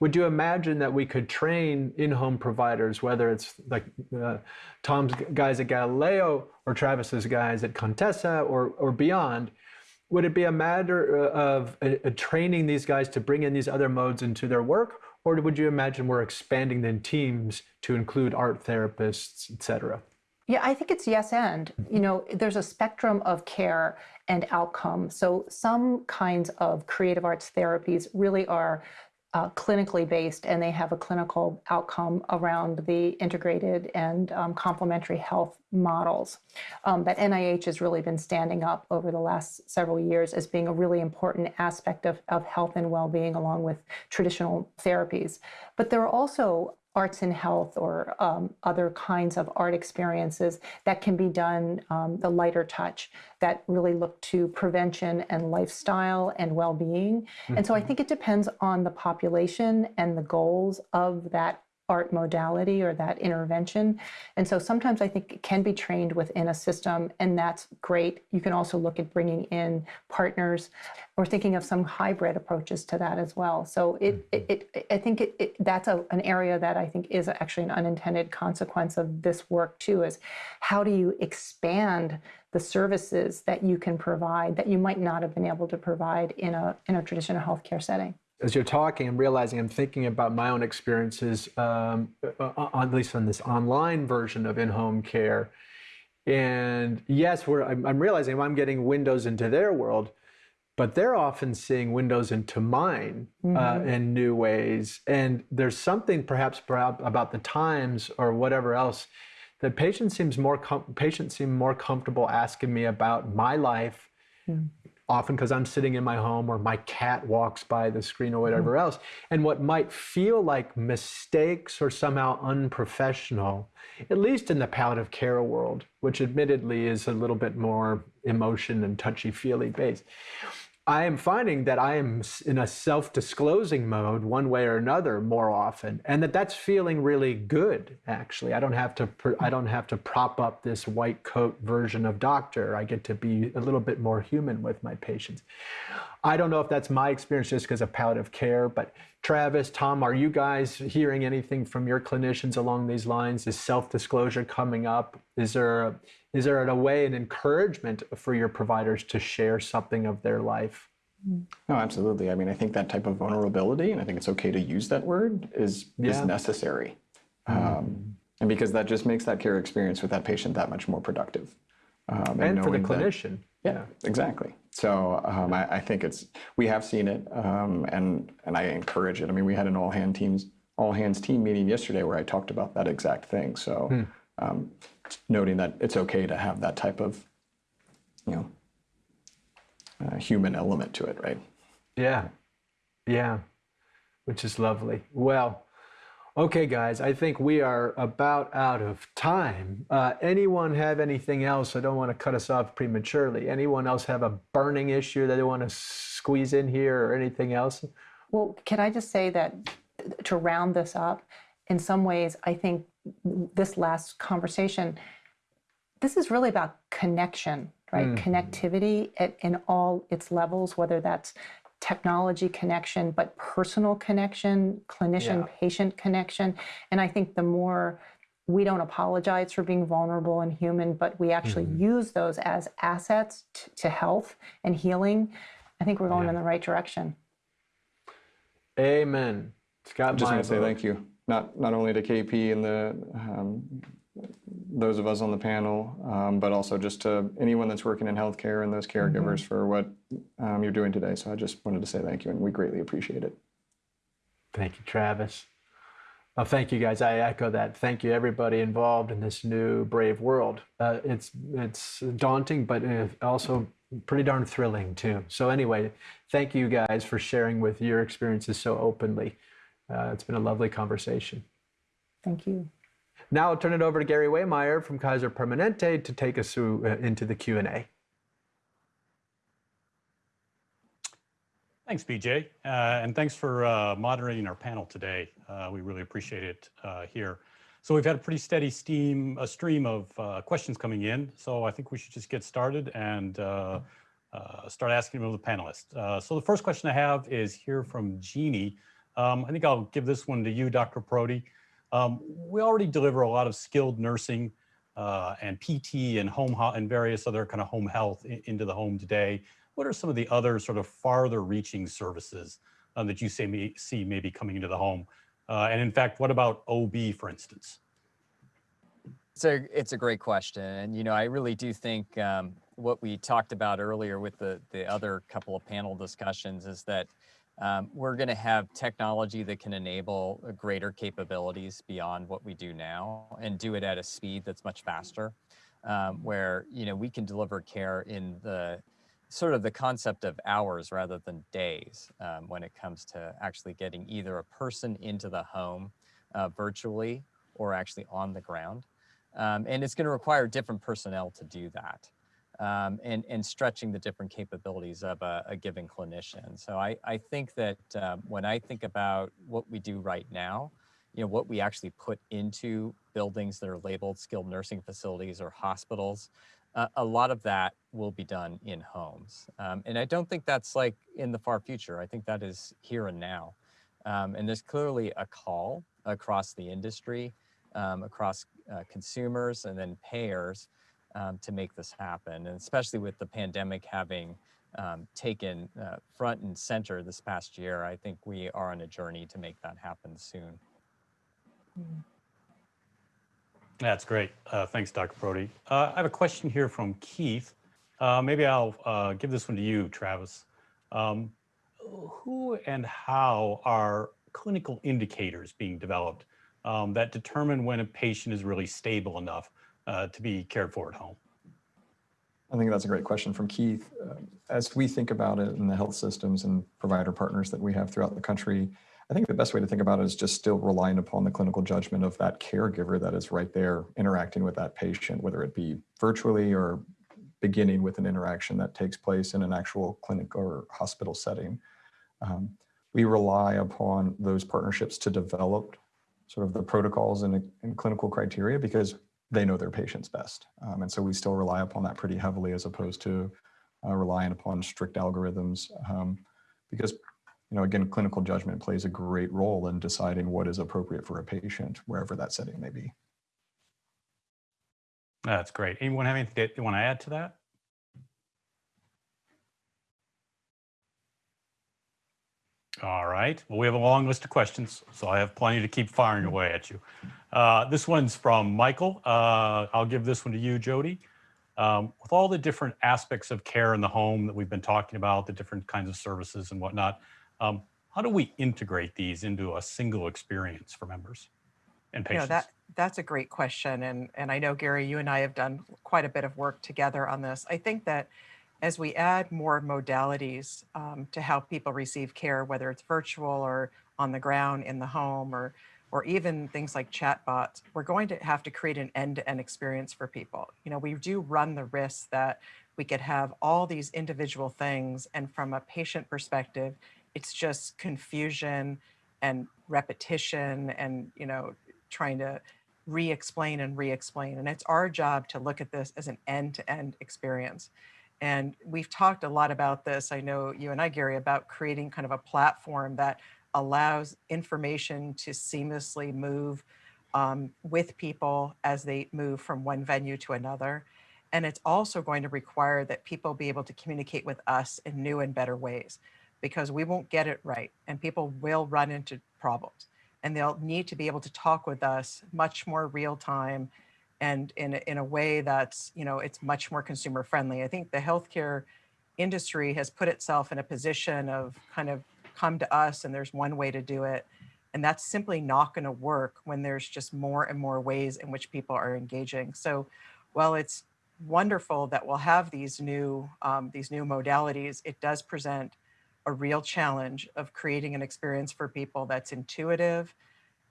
Would you imagine that we could train in-home providers, whether it's like uh, Tom's guys at Galileo or Travis's guys at Contessa or, or beyond, would it be a matter of uh, uh, training these guys to bring in these other modes into their work, or would you imagine we're expanding the teams to include art therapists, et cetera? Yeah, I think it's yes and. You know, there's a spectrum of care and outcome. So some kinds of creative arts therapies really are uh, clinically based and they have a clinical outcome around the integrated and um, complementary health models um, that NIH has really been standing up over the last several years as being a really important aspect of, of health and well-being along with traditional therapies. But there are also arts and health or um, other kinds of art experiences that can be done um, the lighter touch that really look to prevention and lifestyle and well-being mm-hmm. and so i think it depends on the population and the goals of that art modality or that intervention. And so sometimes I think it can be trained within a system, and that's great. You can also look at bringing in partners or thinking of some hybrid approaches to that as well. So it, mm-hmm. it, it I think it, it, that's a, an area that I think is actually an unintended consequence of this work too, is how do you expand the services that you can provide that you might not have been able to provide in a, in a traditional healthcare setting? As you're talking, I'm realizing I'm thinking about my own experiences, um, at least on this online version of in-home care. And yes, we're, I'm, I'm realizing I'm getting windows into their world, but they're often seeing windows into mine uh, mm-hmm. uh, in new ways. And there's something perhaps about the times or whatever else that patients seems more com- patients seem more comfortable asking me about my life. Mm often because I'm sitting in my home or my cat walks by the screen or whatever mm-hmm. else. And what might feel like mistakes or somehow unprofessional, at least in the palliative care world, which admittedly is a little bit more emotion and touchy feely based I am finding that I am in a self-disclosing mode one way or another more often, and that that's feeling really good. Actually, I don't have to I don't have to prop up this white coat version of doctor. I get to be a little bit more human with my patients. I don't know if that's my experience just because of palliative care, but Travis, Tom, are you guys hearing anything from your clinicians along these lines? Is self-disclosure coming up? Is there a, is there a way an encouragement for your providers to share something of their life? No, absolutely. I mean, I think that type of vulnerability, and I think it's okay to use that word, is yeah. is necessary, mm. um, and because that just makes that care experience with that patient that much more productive. Um, and, and for the clinician. That, yeah, exactly. So um, I, I, think it's we have seen it, um, and and I encourage it. I mean, we had an all hand teams all hands team meeting yesterday where I talked about that exact thing. So, hmm. um, noting that it's okay to have that type of, you know, uh, human element to it, right? Yeah, yeah, which is lovely. Well, Okay, guys, I think we are about out of time. Uh, anyone have anything else? I don't want to cut us off prematurely. Anyone else have a burning issue that they want to squeeze in here or anything else? Well, can I just say that to round this up, in some ways, I think this last conversation, this is really about connection, right? Mm. Connectivity at, in all its levels, whether that's technology connection, but personal connection, clinician yeah. patient connection. And I think the more we don't apologize for being vulnerable and human, but we actually mm-hmm. use those as assets t- to health and healing, I think we're going yeah. in the right direction. Amen. Scott, just want to say thank you, not not only to KP and the um, those of us on the panel, um, but also just to anyone that's working in healthcare and those caregivers mm-hmm. for what um, you're doing today. So I just wanted to say thank you, and we greatly appreciate it. Thank you, Travis. Well, thank you guys. I echo that. Thank you, everybody involved in this new brave world. Uh, it's it's daunting, but uh, also pretty darn thrilling too. So anyway, thank you guys for sharing with your experiences so openly. Uh, it's been a lovely conversation. Thank you. Now I'll turn it over to Gary Waymeyer from Kaiser Permanente to take us through uh, into the Q and A. Thanks, BJ, uh, and thanks for uh, moderating our panel today. Uh, we really appreciate it uh, here. So we've had a pretty steady steam, a stream of uh, questions coming in. So I think we should just get started and start asking them of the panelists. so the first question I have is here from Jeannie. Um, I think I'll give this one to you, Dr. Parodi. Um, we already deliver a lot of skilled nursing and PT and home and various other kind of home health into the home today what are some of the other sort of farther reaching services um, that you say may, see maybe coming into the home? Uh, and in fact, what about OB, for instance? It's a, it's a great question. And, you know, I really do think um, what we talked about earlier with the, the other couple of panel discussions is that um, we're going to have technology that can enable greater capabilities beyond what we do now and do it at a speed that's much faster, um, where, you know, we can deliver care in the sort of the concept of hours rather than days um, when it comes to actually getting either a person into the home uh, virtually or actually on the ground. Um, and it's going to require different personnel to do that um, and, and stretching the different capabilities of a, a given clinician. So I, I think that um, when I think about what we do right now, you know, what we actually put into buildings that are labeled skilled nursing facilities or hospitals, uh, a lot of that will be done in homes. Um, and I don't think that's like in the far future. I think that is here and now. Um, and there's clearly a call across the industry, um, across uh, consumers and then payers um, to make this happen. And especially with the pandemic having um, taken uh, front and center this past year, I think we are on a journey to make that happen soon. Mm -hmm. That's great. Uh, thanks, Dr. Parodi. Uh, I have a question here from Keith. Uh, maybe I'll uh, give this one to you, Travis. Um, who and how are clinical indicators being developed um, that determine when a patient is really stable enough uh, to be cared for at home? I think that's a great question from Keith. Uh, as we think about it in the health systems and provider partners that we have throughout the country, I think the best way to think about it is just still relying upon the clinical judgment of that caregiver that is right there interacting with that patient, whether it be virtually or beginning with an interaction that takes place in an actual clinic or hospital setting. Um, we rely upon those partnerships to develop sort of the protocols and, and clinical criteria because they know their patients best. Um, and so we still rely upon that pretty heavily as opposed to uh, relying upon strict algorithms um, because you know, again, clinical judgment plays a great role in deciding what is appropriate for a patient, wherever that setting may be. That's great. Anyone have anything you want to add to that? All right. Well, we have a long list of questions, so I have plenty to keep firing away at you. Uh, this one's from Michael. Uh, I'll give this one to you, Jody. Um, with all the different aspects of care in the home that we've been talking about, the different kinds of services and whatnot, um, how do we integrate these into a single experience for members and patients? You know, that, that's a great question. And, and I know, Gary, you and I have done quite a bit of work together on this. I think that as we add more modalities um, to help people receive care, whether it's virtual or on the ground in the home or or even things like chatbots, we're going to have to create an end-to-end -end experience for people. You know, we do run the risk that we could have all these individual things and from a patient perspective, it's just confusion and repetition and, you know, trying to re-explain and re-explain. And it's our job to look at this as an end-to-end -end experience. And we've talked a lot about this. I know you and I, Gary, about creating kind of a platform that allows information to seamlessly move um, with people as they move from one venue to another. And it's also going to require that people be able to communicate with us in new and better ways because we won't get it right and people will run into problems and they'll need to be able to talk with us much more real time and in in a way that's, you know, it's much more consumer friendly. I think the healthcare industry has put itself in a position of kind of come to us and there's one way to do it. And that's simply not going to work when there's just more and more ways in which people are engaging. So while it's wonderful that we'll have these new, um, these new modalities, it does present a real challenge of creating an experience for people that's intuitive,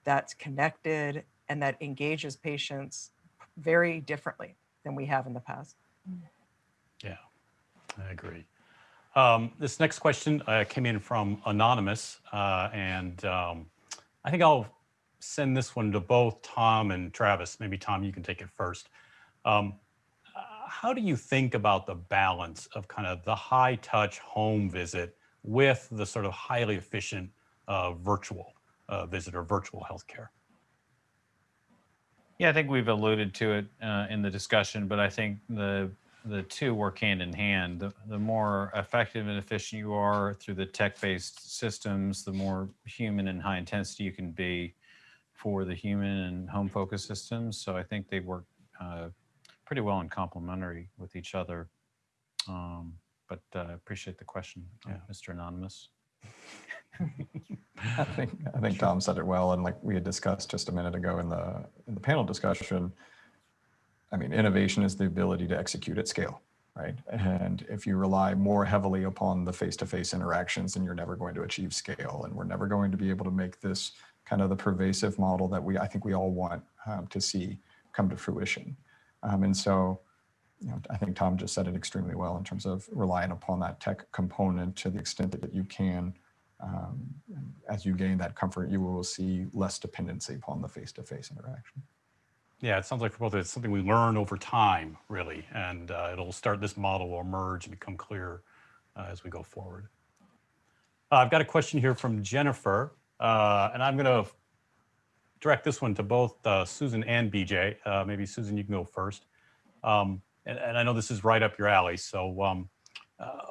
that's connected, and that engages patients very differently than we have in the past. Yeah, I agree. Um, this next question uh, came in from Anonymous, uh, and um, I think I'll send this one to both Tom and Travis. Maybe Tom, you can take it first. Um, how do you think about the balance of kind of the high touch home visit with the sort of highly efficient uh, virtual uh, visit or virtual healthcare? Yeah, I think we've alluded to it uh, in the discussion, but I think the the two work hand in hand. The, the more effective and efficient you are through the tech-based systems, the more human and high intensity you can be for the human and home focused systems. So I think they work uh, pretty well and complementary with each other. Um, but uh, I appreciate the question, uh, Yeah. Mr. Anonymous. I think I think Tom said it well, and like we had discussed just a minute ago in the in the panel discussion. I mean, innovation is the ability to execute at scale, right? And if you rely more heavily upon the face-to-face interactions, then you're never going to achieve scale, and we're never going to be able to make this kind of the pervasive model that we I think we all want um, to see come to fruition. Um, and so, you know, I think Tom just said it extremely well in terms of relying upon that tech component to the extent that you can. Um, as you gain that comfort, you will see less dependency upon the face-to-face interaction. Yeah, it sounds like for both, it's something we learn over time, really, and uh, it'll start, this model will emerge and become clear uh, as we go forward. Uh, I've got a question here from Jennifer, uh, and I'm going to direct this one to both uh, Susan and BJ. Uh, maybe Susan, you can go first. Um, and, and I know this is right up your alley, so um,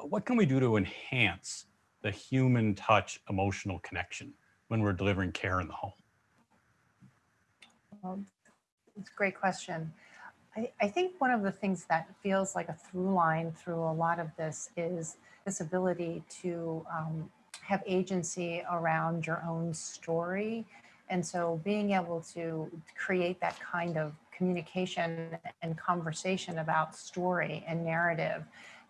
what can we do to enhance the human touch emotional connection when we're delivering care in the home? Well, it's a great question. I, I think one of the things that feels like a through line through a lot of this is this ability to um, have agency around your own story. And so being able to create that kind of communication and conversation about story and narrative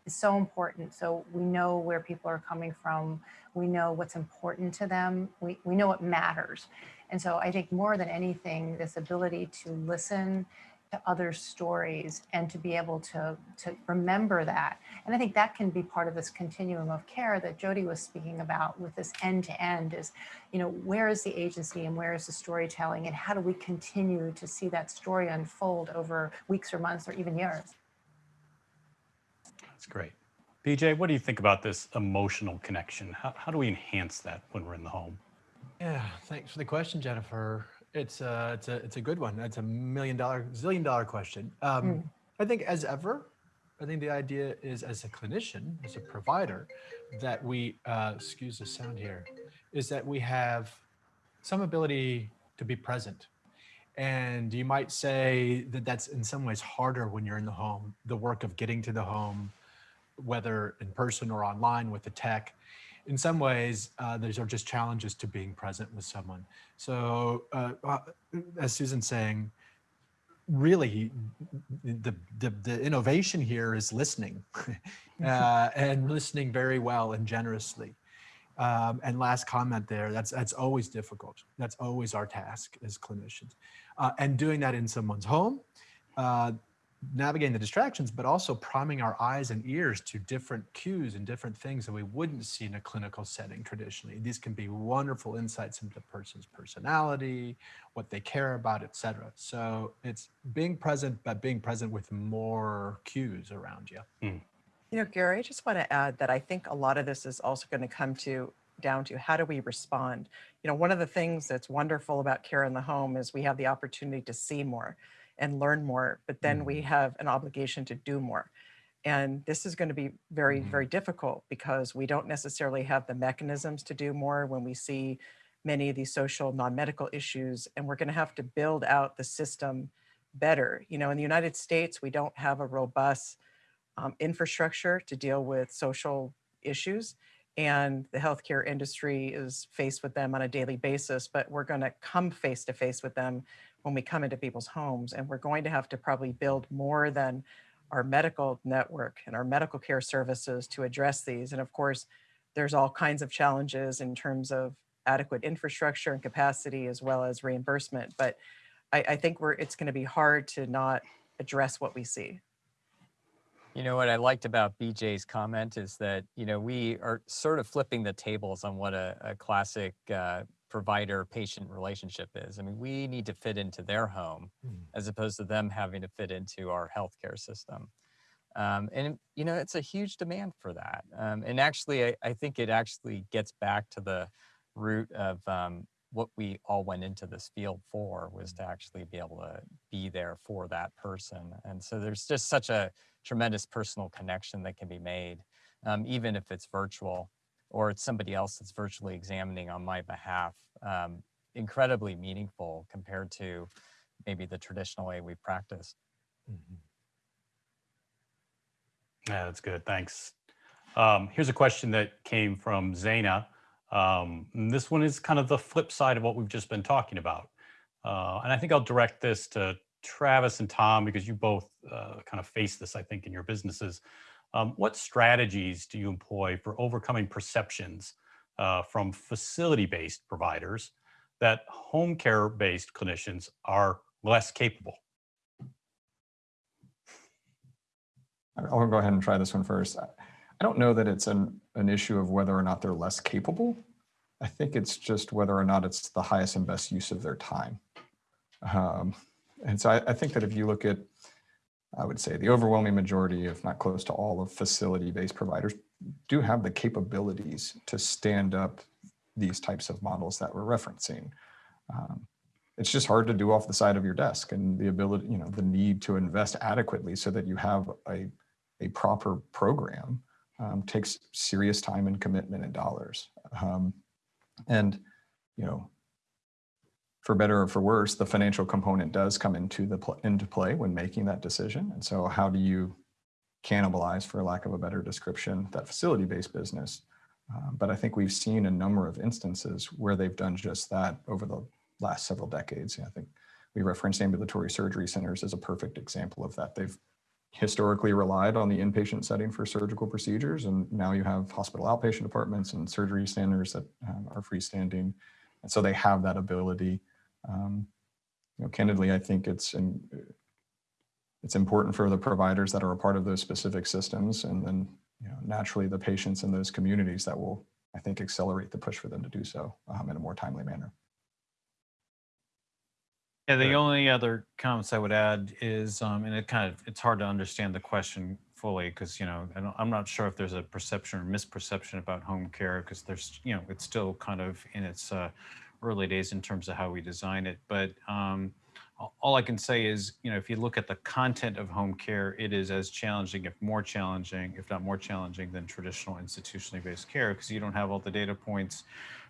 is so important. So we know where people are coming from. We know what's important to them. We, we know what matters. And so I think more than anything, this ability to listen to other stories and to be able to, to remember that. And I think that can be part of this continuum of care that Jody was speaking about with this end to end is, you know, where is the agency and where is the storytelling and how do we continue to see that story unfold over weeks or months or even years? That's great. BJ, what do you think about this emotional connection? How, how do we enhance that when we're in the home? Yeah, thanks for the question, Jennifer. It's a, it's a, it's a good one. It's a million dollar, zillion dollar question. Um, I think as ever, I think the idea is as a clinician, as a provider, that we, uh, excuse the sound here, is that we have some ability to be present. And you might say that that's in some ways harder when you're in the home, the work of getting to the home, whether in person or online with the tech in some ways, uh, these are just challenges to being present with someone. So, uh, uh, as Susan's saying, really, the, the, the innovation here is listening uh, and listening very well and generously. Um, and last comment there, that's, that's always difficult. That's always our task as clinicians. Uh, and doing that in someone's home, uh, navigating the distractions, but also priming our eyes and ears to different cues and different things that we wouldn't see in a clinical setting traditionally. These can be wonderful insights into the person's personality, what they care about, etc. So it's being present, but being present with more cues around you. Hmm. You know, Gary, I just want to add that I think a lot of this is also going to come to down to how do we respond? You know, one of the things that's wonderful about care in the home is we have the opportunity to see more and learn more, but then we have an obligation to do more. And this is going to be very, very difficult because we don't necessarily have the mechanisms to do more when we see many of these social non-medical issues, and we're going to have to build out the system better. You know, in the United States, we don't have a robust um, infrastructure to deal with social issues. and the healthcare industry is faced with them on a daily basis, but we're going to come face to face with them when we come into people's homes. And we're going to have to probably build more than our medical network and our medical care services to address these. And of course, there's all kinds of challenges in terms of adequate infrastructure and capacity as well as reimbursement. But I, I think we're it's going to be hard to not address what we see. You know what I liked about BJ's comment is that you know we are sort of flipping the tables on what a, a classic uh, provider-patient relationship is. I mean, we need to fit into their home Mm. as opposed to them having to fit into our healthcare system. Um, and you know, it's a huge demand for that. Um, and actually, I, I think it actually gets back to the root of um, what we all went into this field for was to actually be able to be there for that person. And so there's just such a tremendous personal connection that can be made, um, even if it's virtual or it's somebody else that's virtually examining on my behalf. Um, incredibly meaningful compared to maybe the traditional way we practice. Mhm. Yeah, that's good. Thanks. Um, here's a question that came from Zaina. Um, this one is kind of the flip side of what we've just been talking about. Uh, and I think I'll direct this to Travis and Tom because you both uh, kind of face this, I think, in your businesses. Um, what strategies do you employ for overcoming perceptions uh, from facility-based providers that home care-based clinicians are less capable? I'll go ahead and try this one first. I don't know that it's an, an issue of whether or not they're less capable. I think it's just whether or not it's the highest and best use of their time. Um, and so I, I think that if you look at, I would say the overwhelming majority, if not close to all of facility-based providers do have the capabilities to stand up these types of models that we're referencing. Um, it's just hard to do off the side of your desk and the ability, you know, the need to invest adequately so that you have a, a proper program um, takes serious time and commitment and dollars. Um, and, you know, for better or for worse, the financial component does come into the pl- into play when making that decision. And so, how do you cannibalize, for lack of a better description, that facility-based business? Uh, but I think we've seen a number of instances where they've done just that over the last several decades. I think we referenced ambulatory surgery centers as a perfect example of that. They've historically relied on the inpatient setting for surgical procedures, and now you have hospital outpatient departments and surgery centers that um, are freestanding, and so they have that ability. Um, you know, candidly, I think it's in, it's important for the providers that are a part of those specific systems, and then you know, naturally the patients in those communities that will, I think, accelerate the push for them to do so um, in a more timely manner. Yeah, the only other comments I would add is, um, and it kind of, it's hard to understand the question fully because, you know, I'm not sure if there's a perception or misperception about home care because there's, you know, it's still kind of in its uh, early days in terms of how we design it. But um, all I can say is, you know, if you look at the content of home care, it is as challenging, if more challenging, if not more challenging than traditional institutionally based care because you don't have all the data points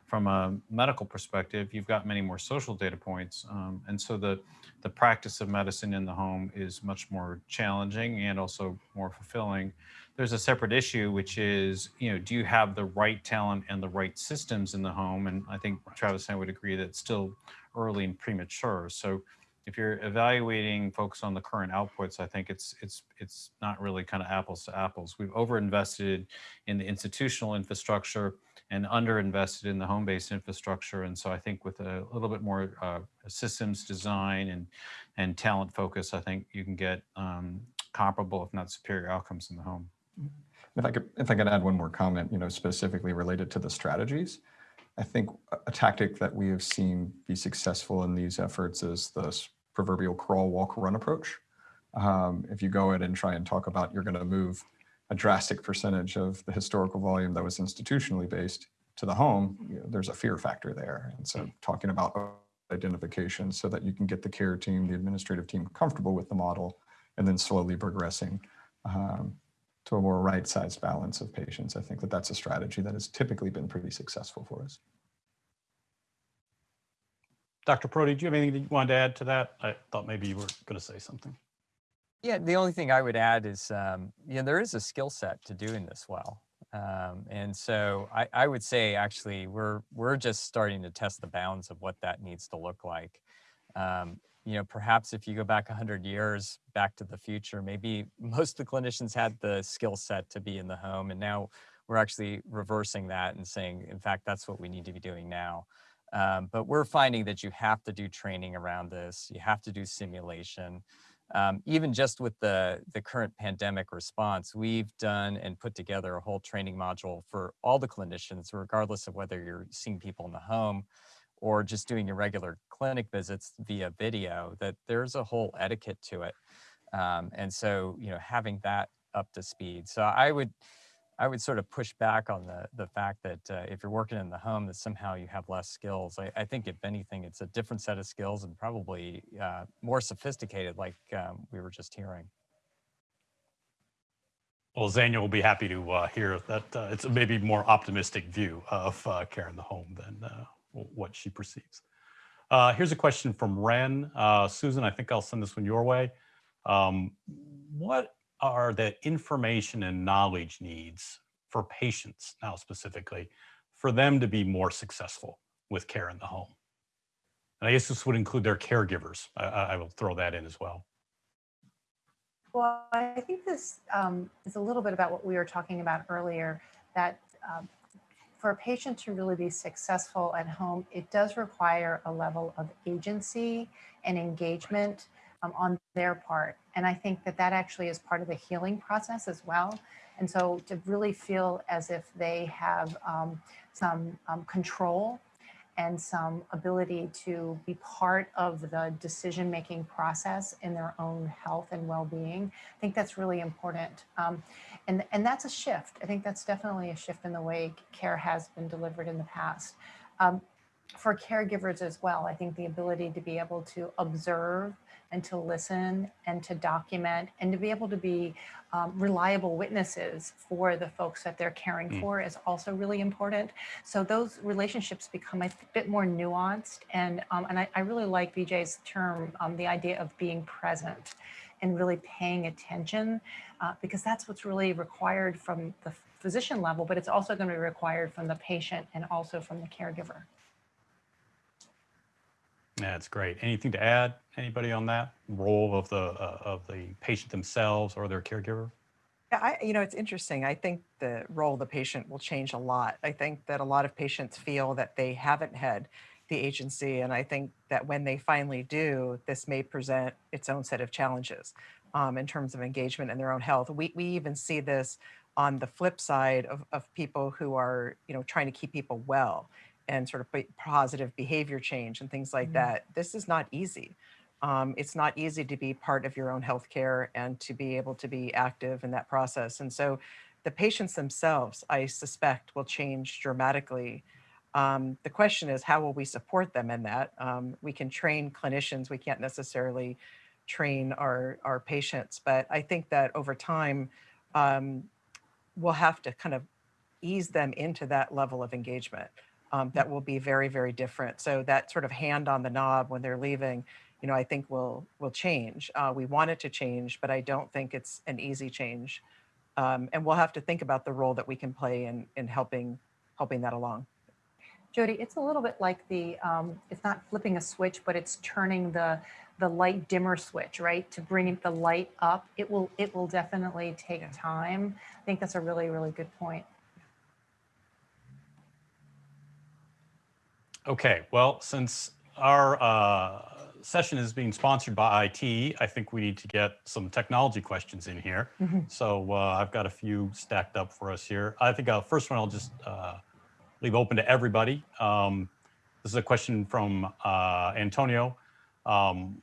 from a medical perspective, you've got many more social data points. Um, and so the, the practice of medicine in the home is much more challenging and also more fulfilling. There's a separate issue, which is, you know, do you have the right talent and the right systems in the home? And I think Travis and I would agree that it's still early and premature. So if you're evaluating folks on the current outputs, I think it's it's it's not really kind of apples to apples. We've overinvested in the institutional infrastructure and underinvested in the home-based infrastructure. And so I think with a little bit more uh, systems design and and talent focus, I think you can get um, comparable, if not superior, outcomes in the home. If I could, if I could add one more comment, you know, specifically related to the strategies, I think a- tactic that we have seen be successful in these efforts is the proverbial crawl, walk, run approach. Um, if you go in and try and talk about you're going to move a drastic percentage of the historical volume that was institutionally based to the home, you know, there's a fear factor there. And so talking about identification so that you can get the care team, the administrative team comfortable with the model, and then slowly progressing um, to a more right-sized balance of patients. I think that that's a strategy that has typically been pretty successful for us. Dr. Parodi, do you have anything that you wanted to add to that? I thought maybe you were going to say something. Yeah, the only thing I would add is, um, you know, there is a skill set to doing this well. Um, and so I, I would say actually we're we're just starting to test the bounds of what that needs to look like. Um, you know, perhaps if you go back 100 years back to the future, maybe most of the clinicians had the skill set to be in the home, and now we're actually reversing that and saying, in fact, that's what we need to be doing now. Um, but we're finding that you have to do training around this. You have to do simulation. Um, even just with the, the current pandemic response, we've done and put together a whole training module for all the clinicians, regardless of whether you're seeing people in the home or just doing your regular clinic visits via video, that there's a whole etiquette to it. Um, and so, you know, having that up to speed. So I would, I would sort of push back on the the fact that uh, if you're working in the home, that somehow you have less skills. I, I think if anything, it's a different set of skills and probably uh, more sophisticated, like um, we were just hearing. Well, Zanya will be happy to uh, hear that uh, it's a maybe more optimistic view of uh, care in the home than uh, what she perceives. Uh, here's a question from Ren. Uh, Susan, I think I'll send this one your way. Um, what are the information and knowledge needs for patients now specifically for them to be more successful with care in the home? And I guess this would include their caregivers. I, I will throw that in as well. Well, I think this um, is a little bit about what we were talking about earlier, that um, for a patient to really be successful at home, it does require a level of agency and engagement um, on their part. And I think that that actually is part of the healing process as well. And so to really feel as if they have um, some um, control and some ability to be part of the decision making process in their own health and well being. I think that's really important. Um, and, and that's a shift. I think that's definitely a shift in the way care has been delivered in the past. Um, for caregivers as well, I think the ability to be able to observe and to listen and to document and to be able to be um, reliable witnesses for the folks that they're caring mm. for is also really important. So those relationships become a bit more nuanced. And, um, and I, I, really like BJ's term, um, the idea of being present and really paying attention uh, because that's what's really required from the physician level, but it's also going to be required from the patient and also from the caregiver. That's great. Anything to add? Anybody on that role of the uh, of the patient themselves or their caregiver? Yeah, I, you know, it's interesting. I think the role of the patient will change a lot. I think that a lot of patients feel that they haven't had the agency, and I think that when they finally do, this may present its own set of challenges um, in terms of engagement in their own health. We we even see this on the flip side of, of people who are, you know, trying to keep people well and sort of positive behavior change and things like mm-hmm. that. This is not easy. Um, it's not easy to be part of your own healthcare and to be able to be active in that process. And so the patients themselves, I suspect, will change dramatically. Um, the question is, how will we support them in that? Um, we can train clinicians, we can't necessarily train our, our patients, but I think that over time, um, we'll have to kind of ease them into that level of engagement um, that will be very, very different. So that sort of hand on the knob when they're leaving, you know, I think will will change. Uh, we want it to change, but I don't think it's an easy change. Um, and we'll have to think about the role that we can play in in helping helping that along. Jody, it's a little bit like the um, it's not flipping a switch, but it's turning the the light dimmer switch, right? To bring the light up. It will it will definitely take yeah. time. I think that's a really really good point. Okay, well, since our uh, session is being sponsored by IT, I think we need to get some technology questions in here. Mm -hmm. So uh, I've got a few stacked up for us here. I think uh, first one I'll just uh, leave open to everybody. Um, this is a question from uh, Antonio. Um,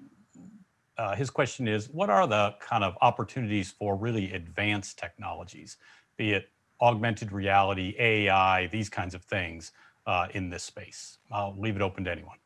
uh, his question is, what are the kind of opportunities for really advanced technologies, be it augmented reality, AI, these kinds of things, uh, in this space? I'll leave it open to anyone.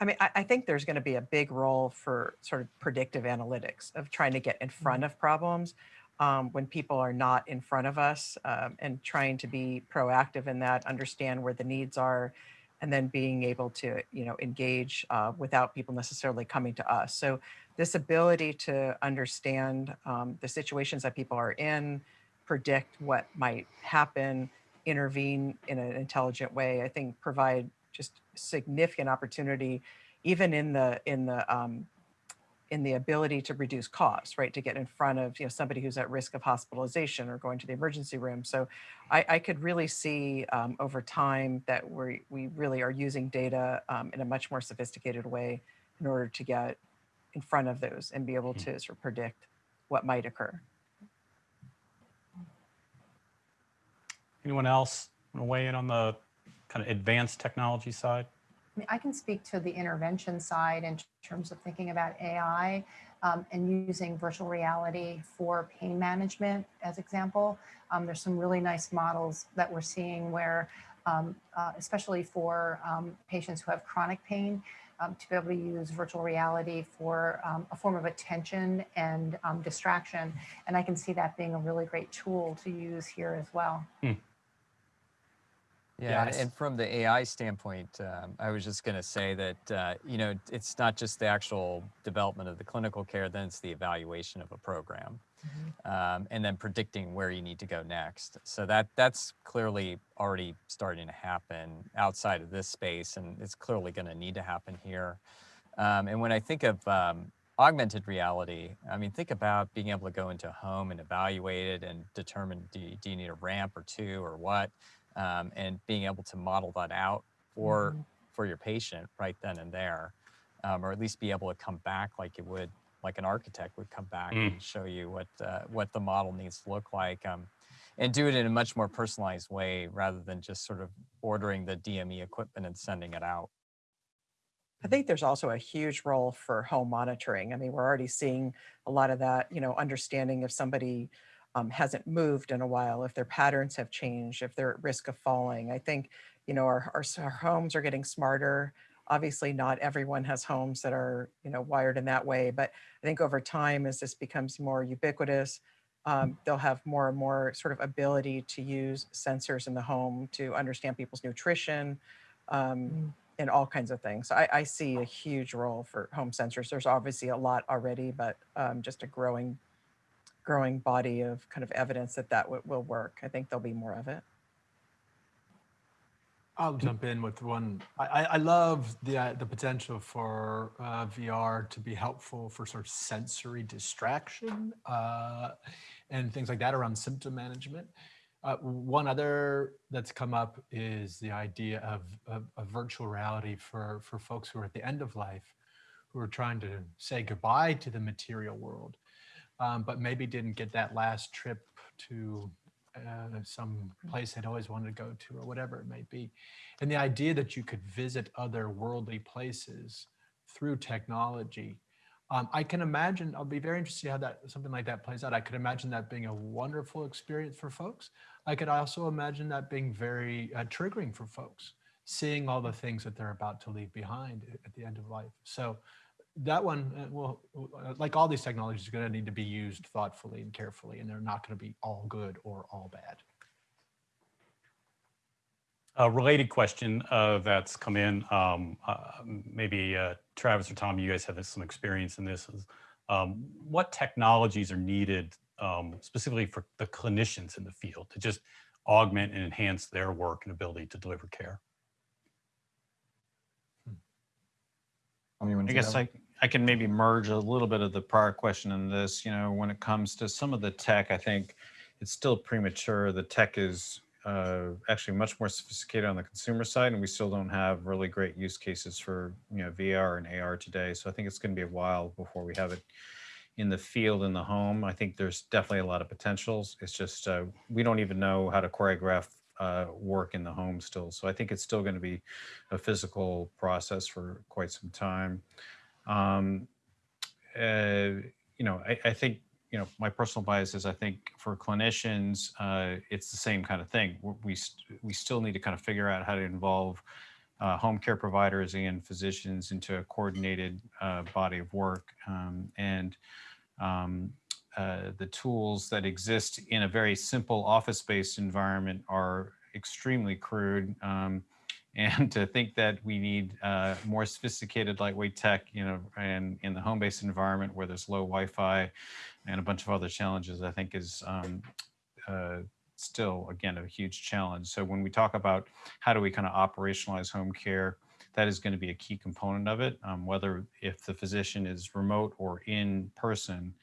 I mean, I, I think there's going to be a big role for sort of predictive analytics of trying to get in front mm-hmm. of problems um, when people are not in front of us um, and trying to be proactive in that, understand where the needs are, and then being able to, you know, engage uh, without people necessarily coming to us. So this ability to understand um, the situations that people are in, predict what might happen, intervene in an intelligent way, I think provide just significant opportunity, even in the in the um, in the ability to reduce costs, right? To get in front of you know somebody who's at risk of hospitalization or going to the emergency room. So I, I could really see um, over time that we we really are using data um, in a much more sophisticated way in order to get in front of those and be able to sort of predict what might occur. Anyone else want to weigh in on the kind of advanced technology side? I mean, I can speak to the intervention side in terms of thinking about AI um, and using virtual reality for pain management as example. Um, there's some really nice models that we're seeing where, um, uh, especially for um, patients who have chronic pain, um, to be able to use virtual reality for um, a form of attention and distraction. And I can see that being a really great tool to use here as well. Hmm. Yeah, Yes. and from the AI standpoint, um, I was just going to say that, uh, you know, it's not just the actual development of the clinical care, then it's the evaluation of a program. Um, and then predicting where you need to go next. So that that's clearly already starting to happen outside of this space, and it's clearly going to need to happen here. Um, and when I think of um, augmented reality, I mean, think about being able to go into a home and evaluate it and determine do you, do you need a ramp or two or what, um, and being able to model that out for for your patient right then and there, um, or at least be able to come back like it would like an architect would come back Mm. and show you what uh, what the model needs to look like. Um, and do it in a much more personalized way rather than just sort of ordering the DME equipment and sending it out. I think there's also a huge role for home monitoring. I mean, we're already seeing a lot of that, you know, understanding if somebody um, hasn't moved in a while, if their patterns have changed, if they're at risk of falling. I think, you know, our, our, our homes are getting smarter. Obviously, not everyone has homes that are, you know, wired in that way. But I think over time, as this becomes more ubiquitous, um, they'll have more and more sort of ability to use sensors in the home to understand people's nutrition, um, and all kinds of things. So I, I see a huge role for home sensors. There's obviously a lot already, but um, just a growing, growing body of kind of evidence that that will work. I think there'll be more of it. I'll jump in with one. I, I- I love the uh, the potential for uh, VR to be helpful for sort of sensory distraction uh, and things like that around symptom management. Uh, one other that's come up is the idea of, of, of virtual reality for, for folks who are at the end of life, who are trying to say goodbye to the material world, um, but maybe didn't get that last trip to uh, some place they'd always wanted to go to or whatever it may be. And the idea that you could visit other worldly places through technology. Um, I can imagine, I'll be very interested how that something like that plays out. I could imagine that being a wonderful experience for folks. I could also imagine that being very uh, triggering for folks, seeing all the things that they're about to leave behind at the end of life. So that one uh, will, uh, like all these technologies, are going to need to be used thoughtfully and carefully, and they're not going to be all good or all bad. A related question uh, that's come in, um, uh, maybe uh, Travis or Tom, you guys have some experience in this. is, Um, what technologies are needed um, specifically for the clinicians in the field to just augment and enhance their work and ability to deliver care? Tom, you I guess that I, I can maybe merge a little bit of the prior question in this. You know, when it comes to some of the tech, I think it's still premature. The tech is uh, actually much more sophisticated on the consumer side, and we still don't have really great use cases for you know VR and AR today. So I think it's going to be a while before we have it in the field in the home. I think there's definitely a lot of potentials. It's just uh, we don't even know how to choreograph uh, work in the home still. So I think it's still going to be a physical process for quite some time. Um, uh, you know, I, I think you know my personal bias is I think for clinicians uh, it's the same kind of thing. We we, st- we still need to kind of figure out how to involve uh, home care providers and physicians into a coordinated uh, body of work um, and um, uh, the tools that exist in a very simple office-based environment are extremely crude. Um, and to think that we need uh, more sophisticated lightweight tech, you know, and in the home-based environment where there's low Wi-Fi and a bunch of other challenges, I think is um, uh, still, again, a huge challenge. So when we talk about how do we kind of operationalize home care, that is going to be a key component of it, um, whether if the physician is remote or in person.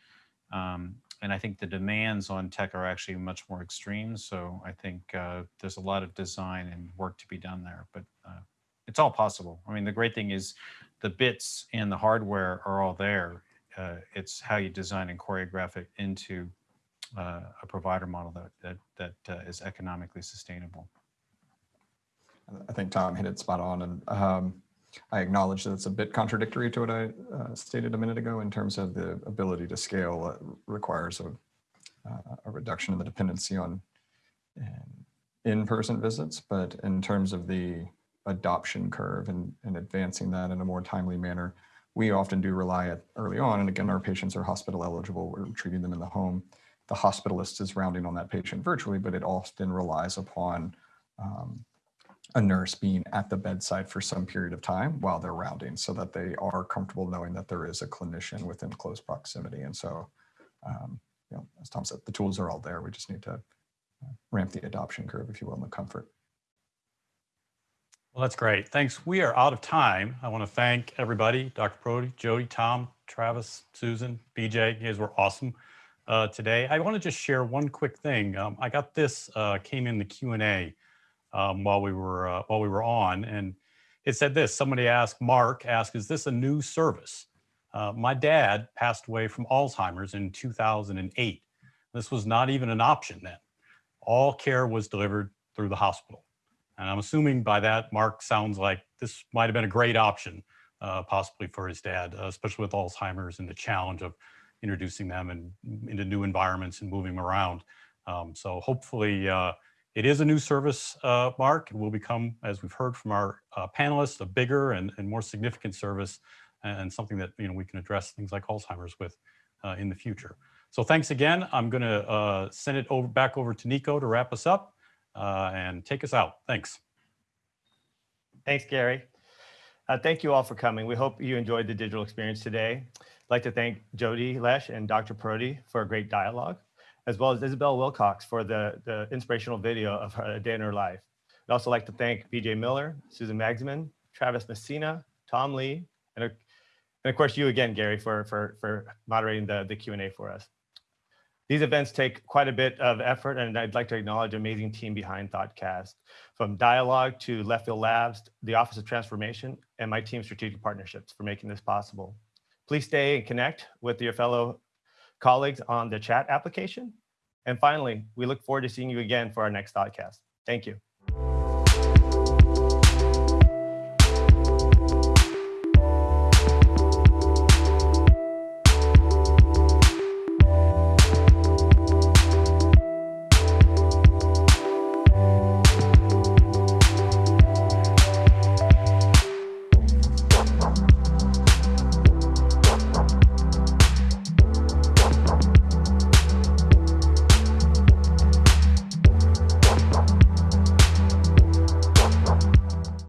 Um, and I think the demands on tech are actually much more extreme. So I think uh, there's a lot of design and work to be done there, but uh, it's all possible. I mean, the great thing is the bits and the hardware are all there. Uh, it's how you design and choreograph it into uh, a provider model that that that uh, is economically sustainable. I think Tom hit it spot on, and um, I acknowledge that it's a bit contradictory to what I uh, stated a minute ago in terms of the ability to scale uh, requires a, uh, a reduction in the dependency on um, in-person visits, but in terms of the adoption curve and, and advancing that in a more timely manner, we often do rely at early on, and again, our patients are hospital eligible, we're treating them in the home. The hospitalist is rounding on that patient virtually, but it often relies upon um, a nurse being at the bedside for some period of time while they're rounding so that they are comfortable knowing that there is a clinician within close proximity. And so, um, you know, as Tom said, the tools are all there. We just need to uh, ramp the adoption curve, if you will, and the comfort. Well, that's great. Thanks. We are out of time. I want to thank everybody, Dr. Parodi, Jody, Tom, Travis, Susan, BJ. You guys were awesome uh, today. I want to just share one quick thing. Um, I got this, uh, came in the Q&A um, while we were uh, while we were on, and it said this. Somebody asked, Mark asked, "Is this a new service?" Uh, my dad passed away from Alzheimer's in 2008. This was not even an option then. All care was delivered through the hospital. And I'm assuming by that, Mark sounds like this might have been a great option, uh, possibly for his dad, uh, especially with Alzheimer's and the challenge of introducing them and into new environments and moving around. Um, so hopefully uh, it is a new service, uh, Mark. It will become, as we've heard from our uh, panelists, a bigger and, and more significant service and something that you know we can address things like Alzheimer's with uh, in the future. So thanks again. I'm going to uh, send it over back over to Nico to wrap us up uh, and take us out. Thanks. Thanks, Gary. Uh, thank you all for coming. We hope you enjoyed the digital experience today. I'd like to thank Jody Lesh and Dr. Parodi for a great dialogue as well as Isabel Wilcox for the, the inspirational video of her day in her life. I'd also like to thank BJ Miller, Susan Magsamen, Travis Messina, Tom Lee, and, and of course you again, Gary, for, for, for moderating the, the Q&A for us. These events take quite a bit of effort, and I'd like to acknowledge the amazing team behind ThoughtCast, from Dialogue to Left Field Labs, the Office of Transformation, and my team Strategic Partnerships for making this possible. Please stay and connect with your fellow colleagues on the chat application. And finally, we look forward to seeing you again for our next podcast. Thank you.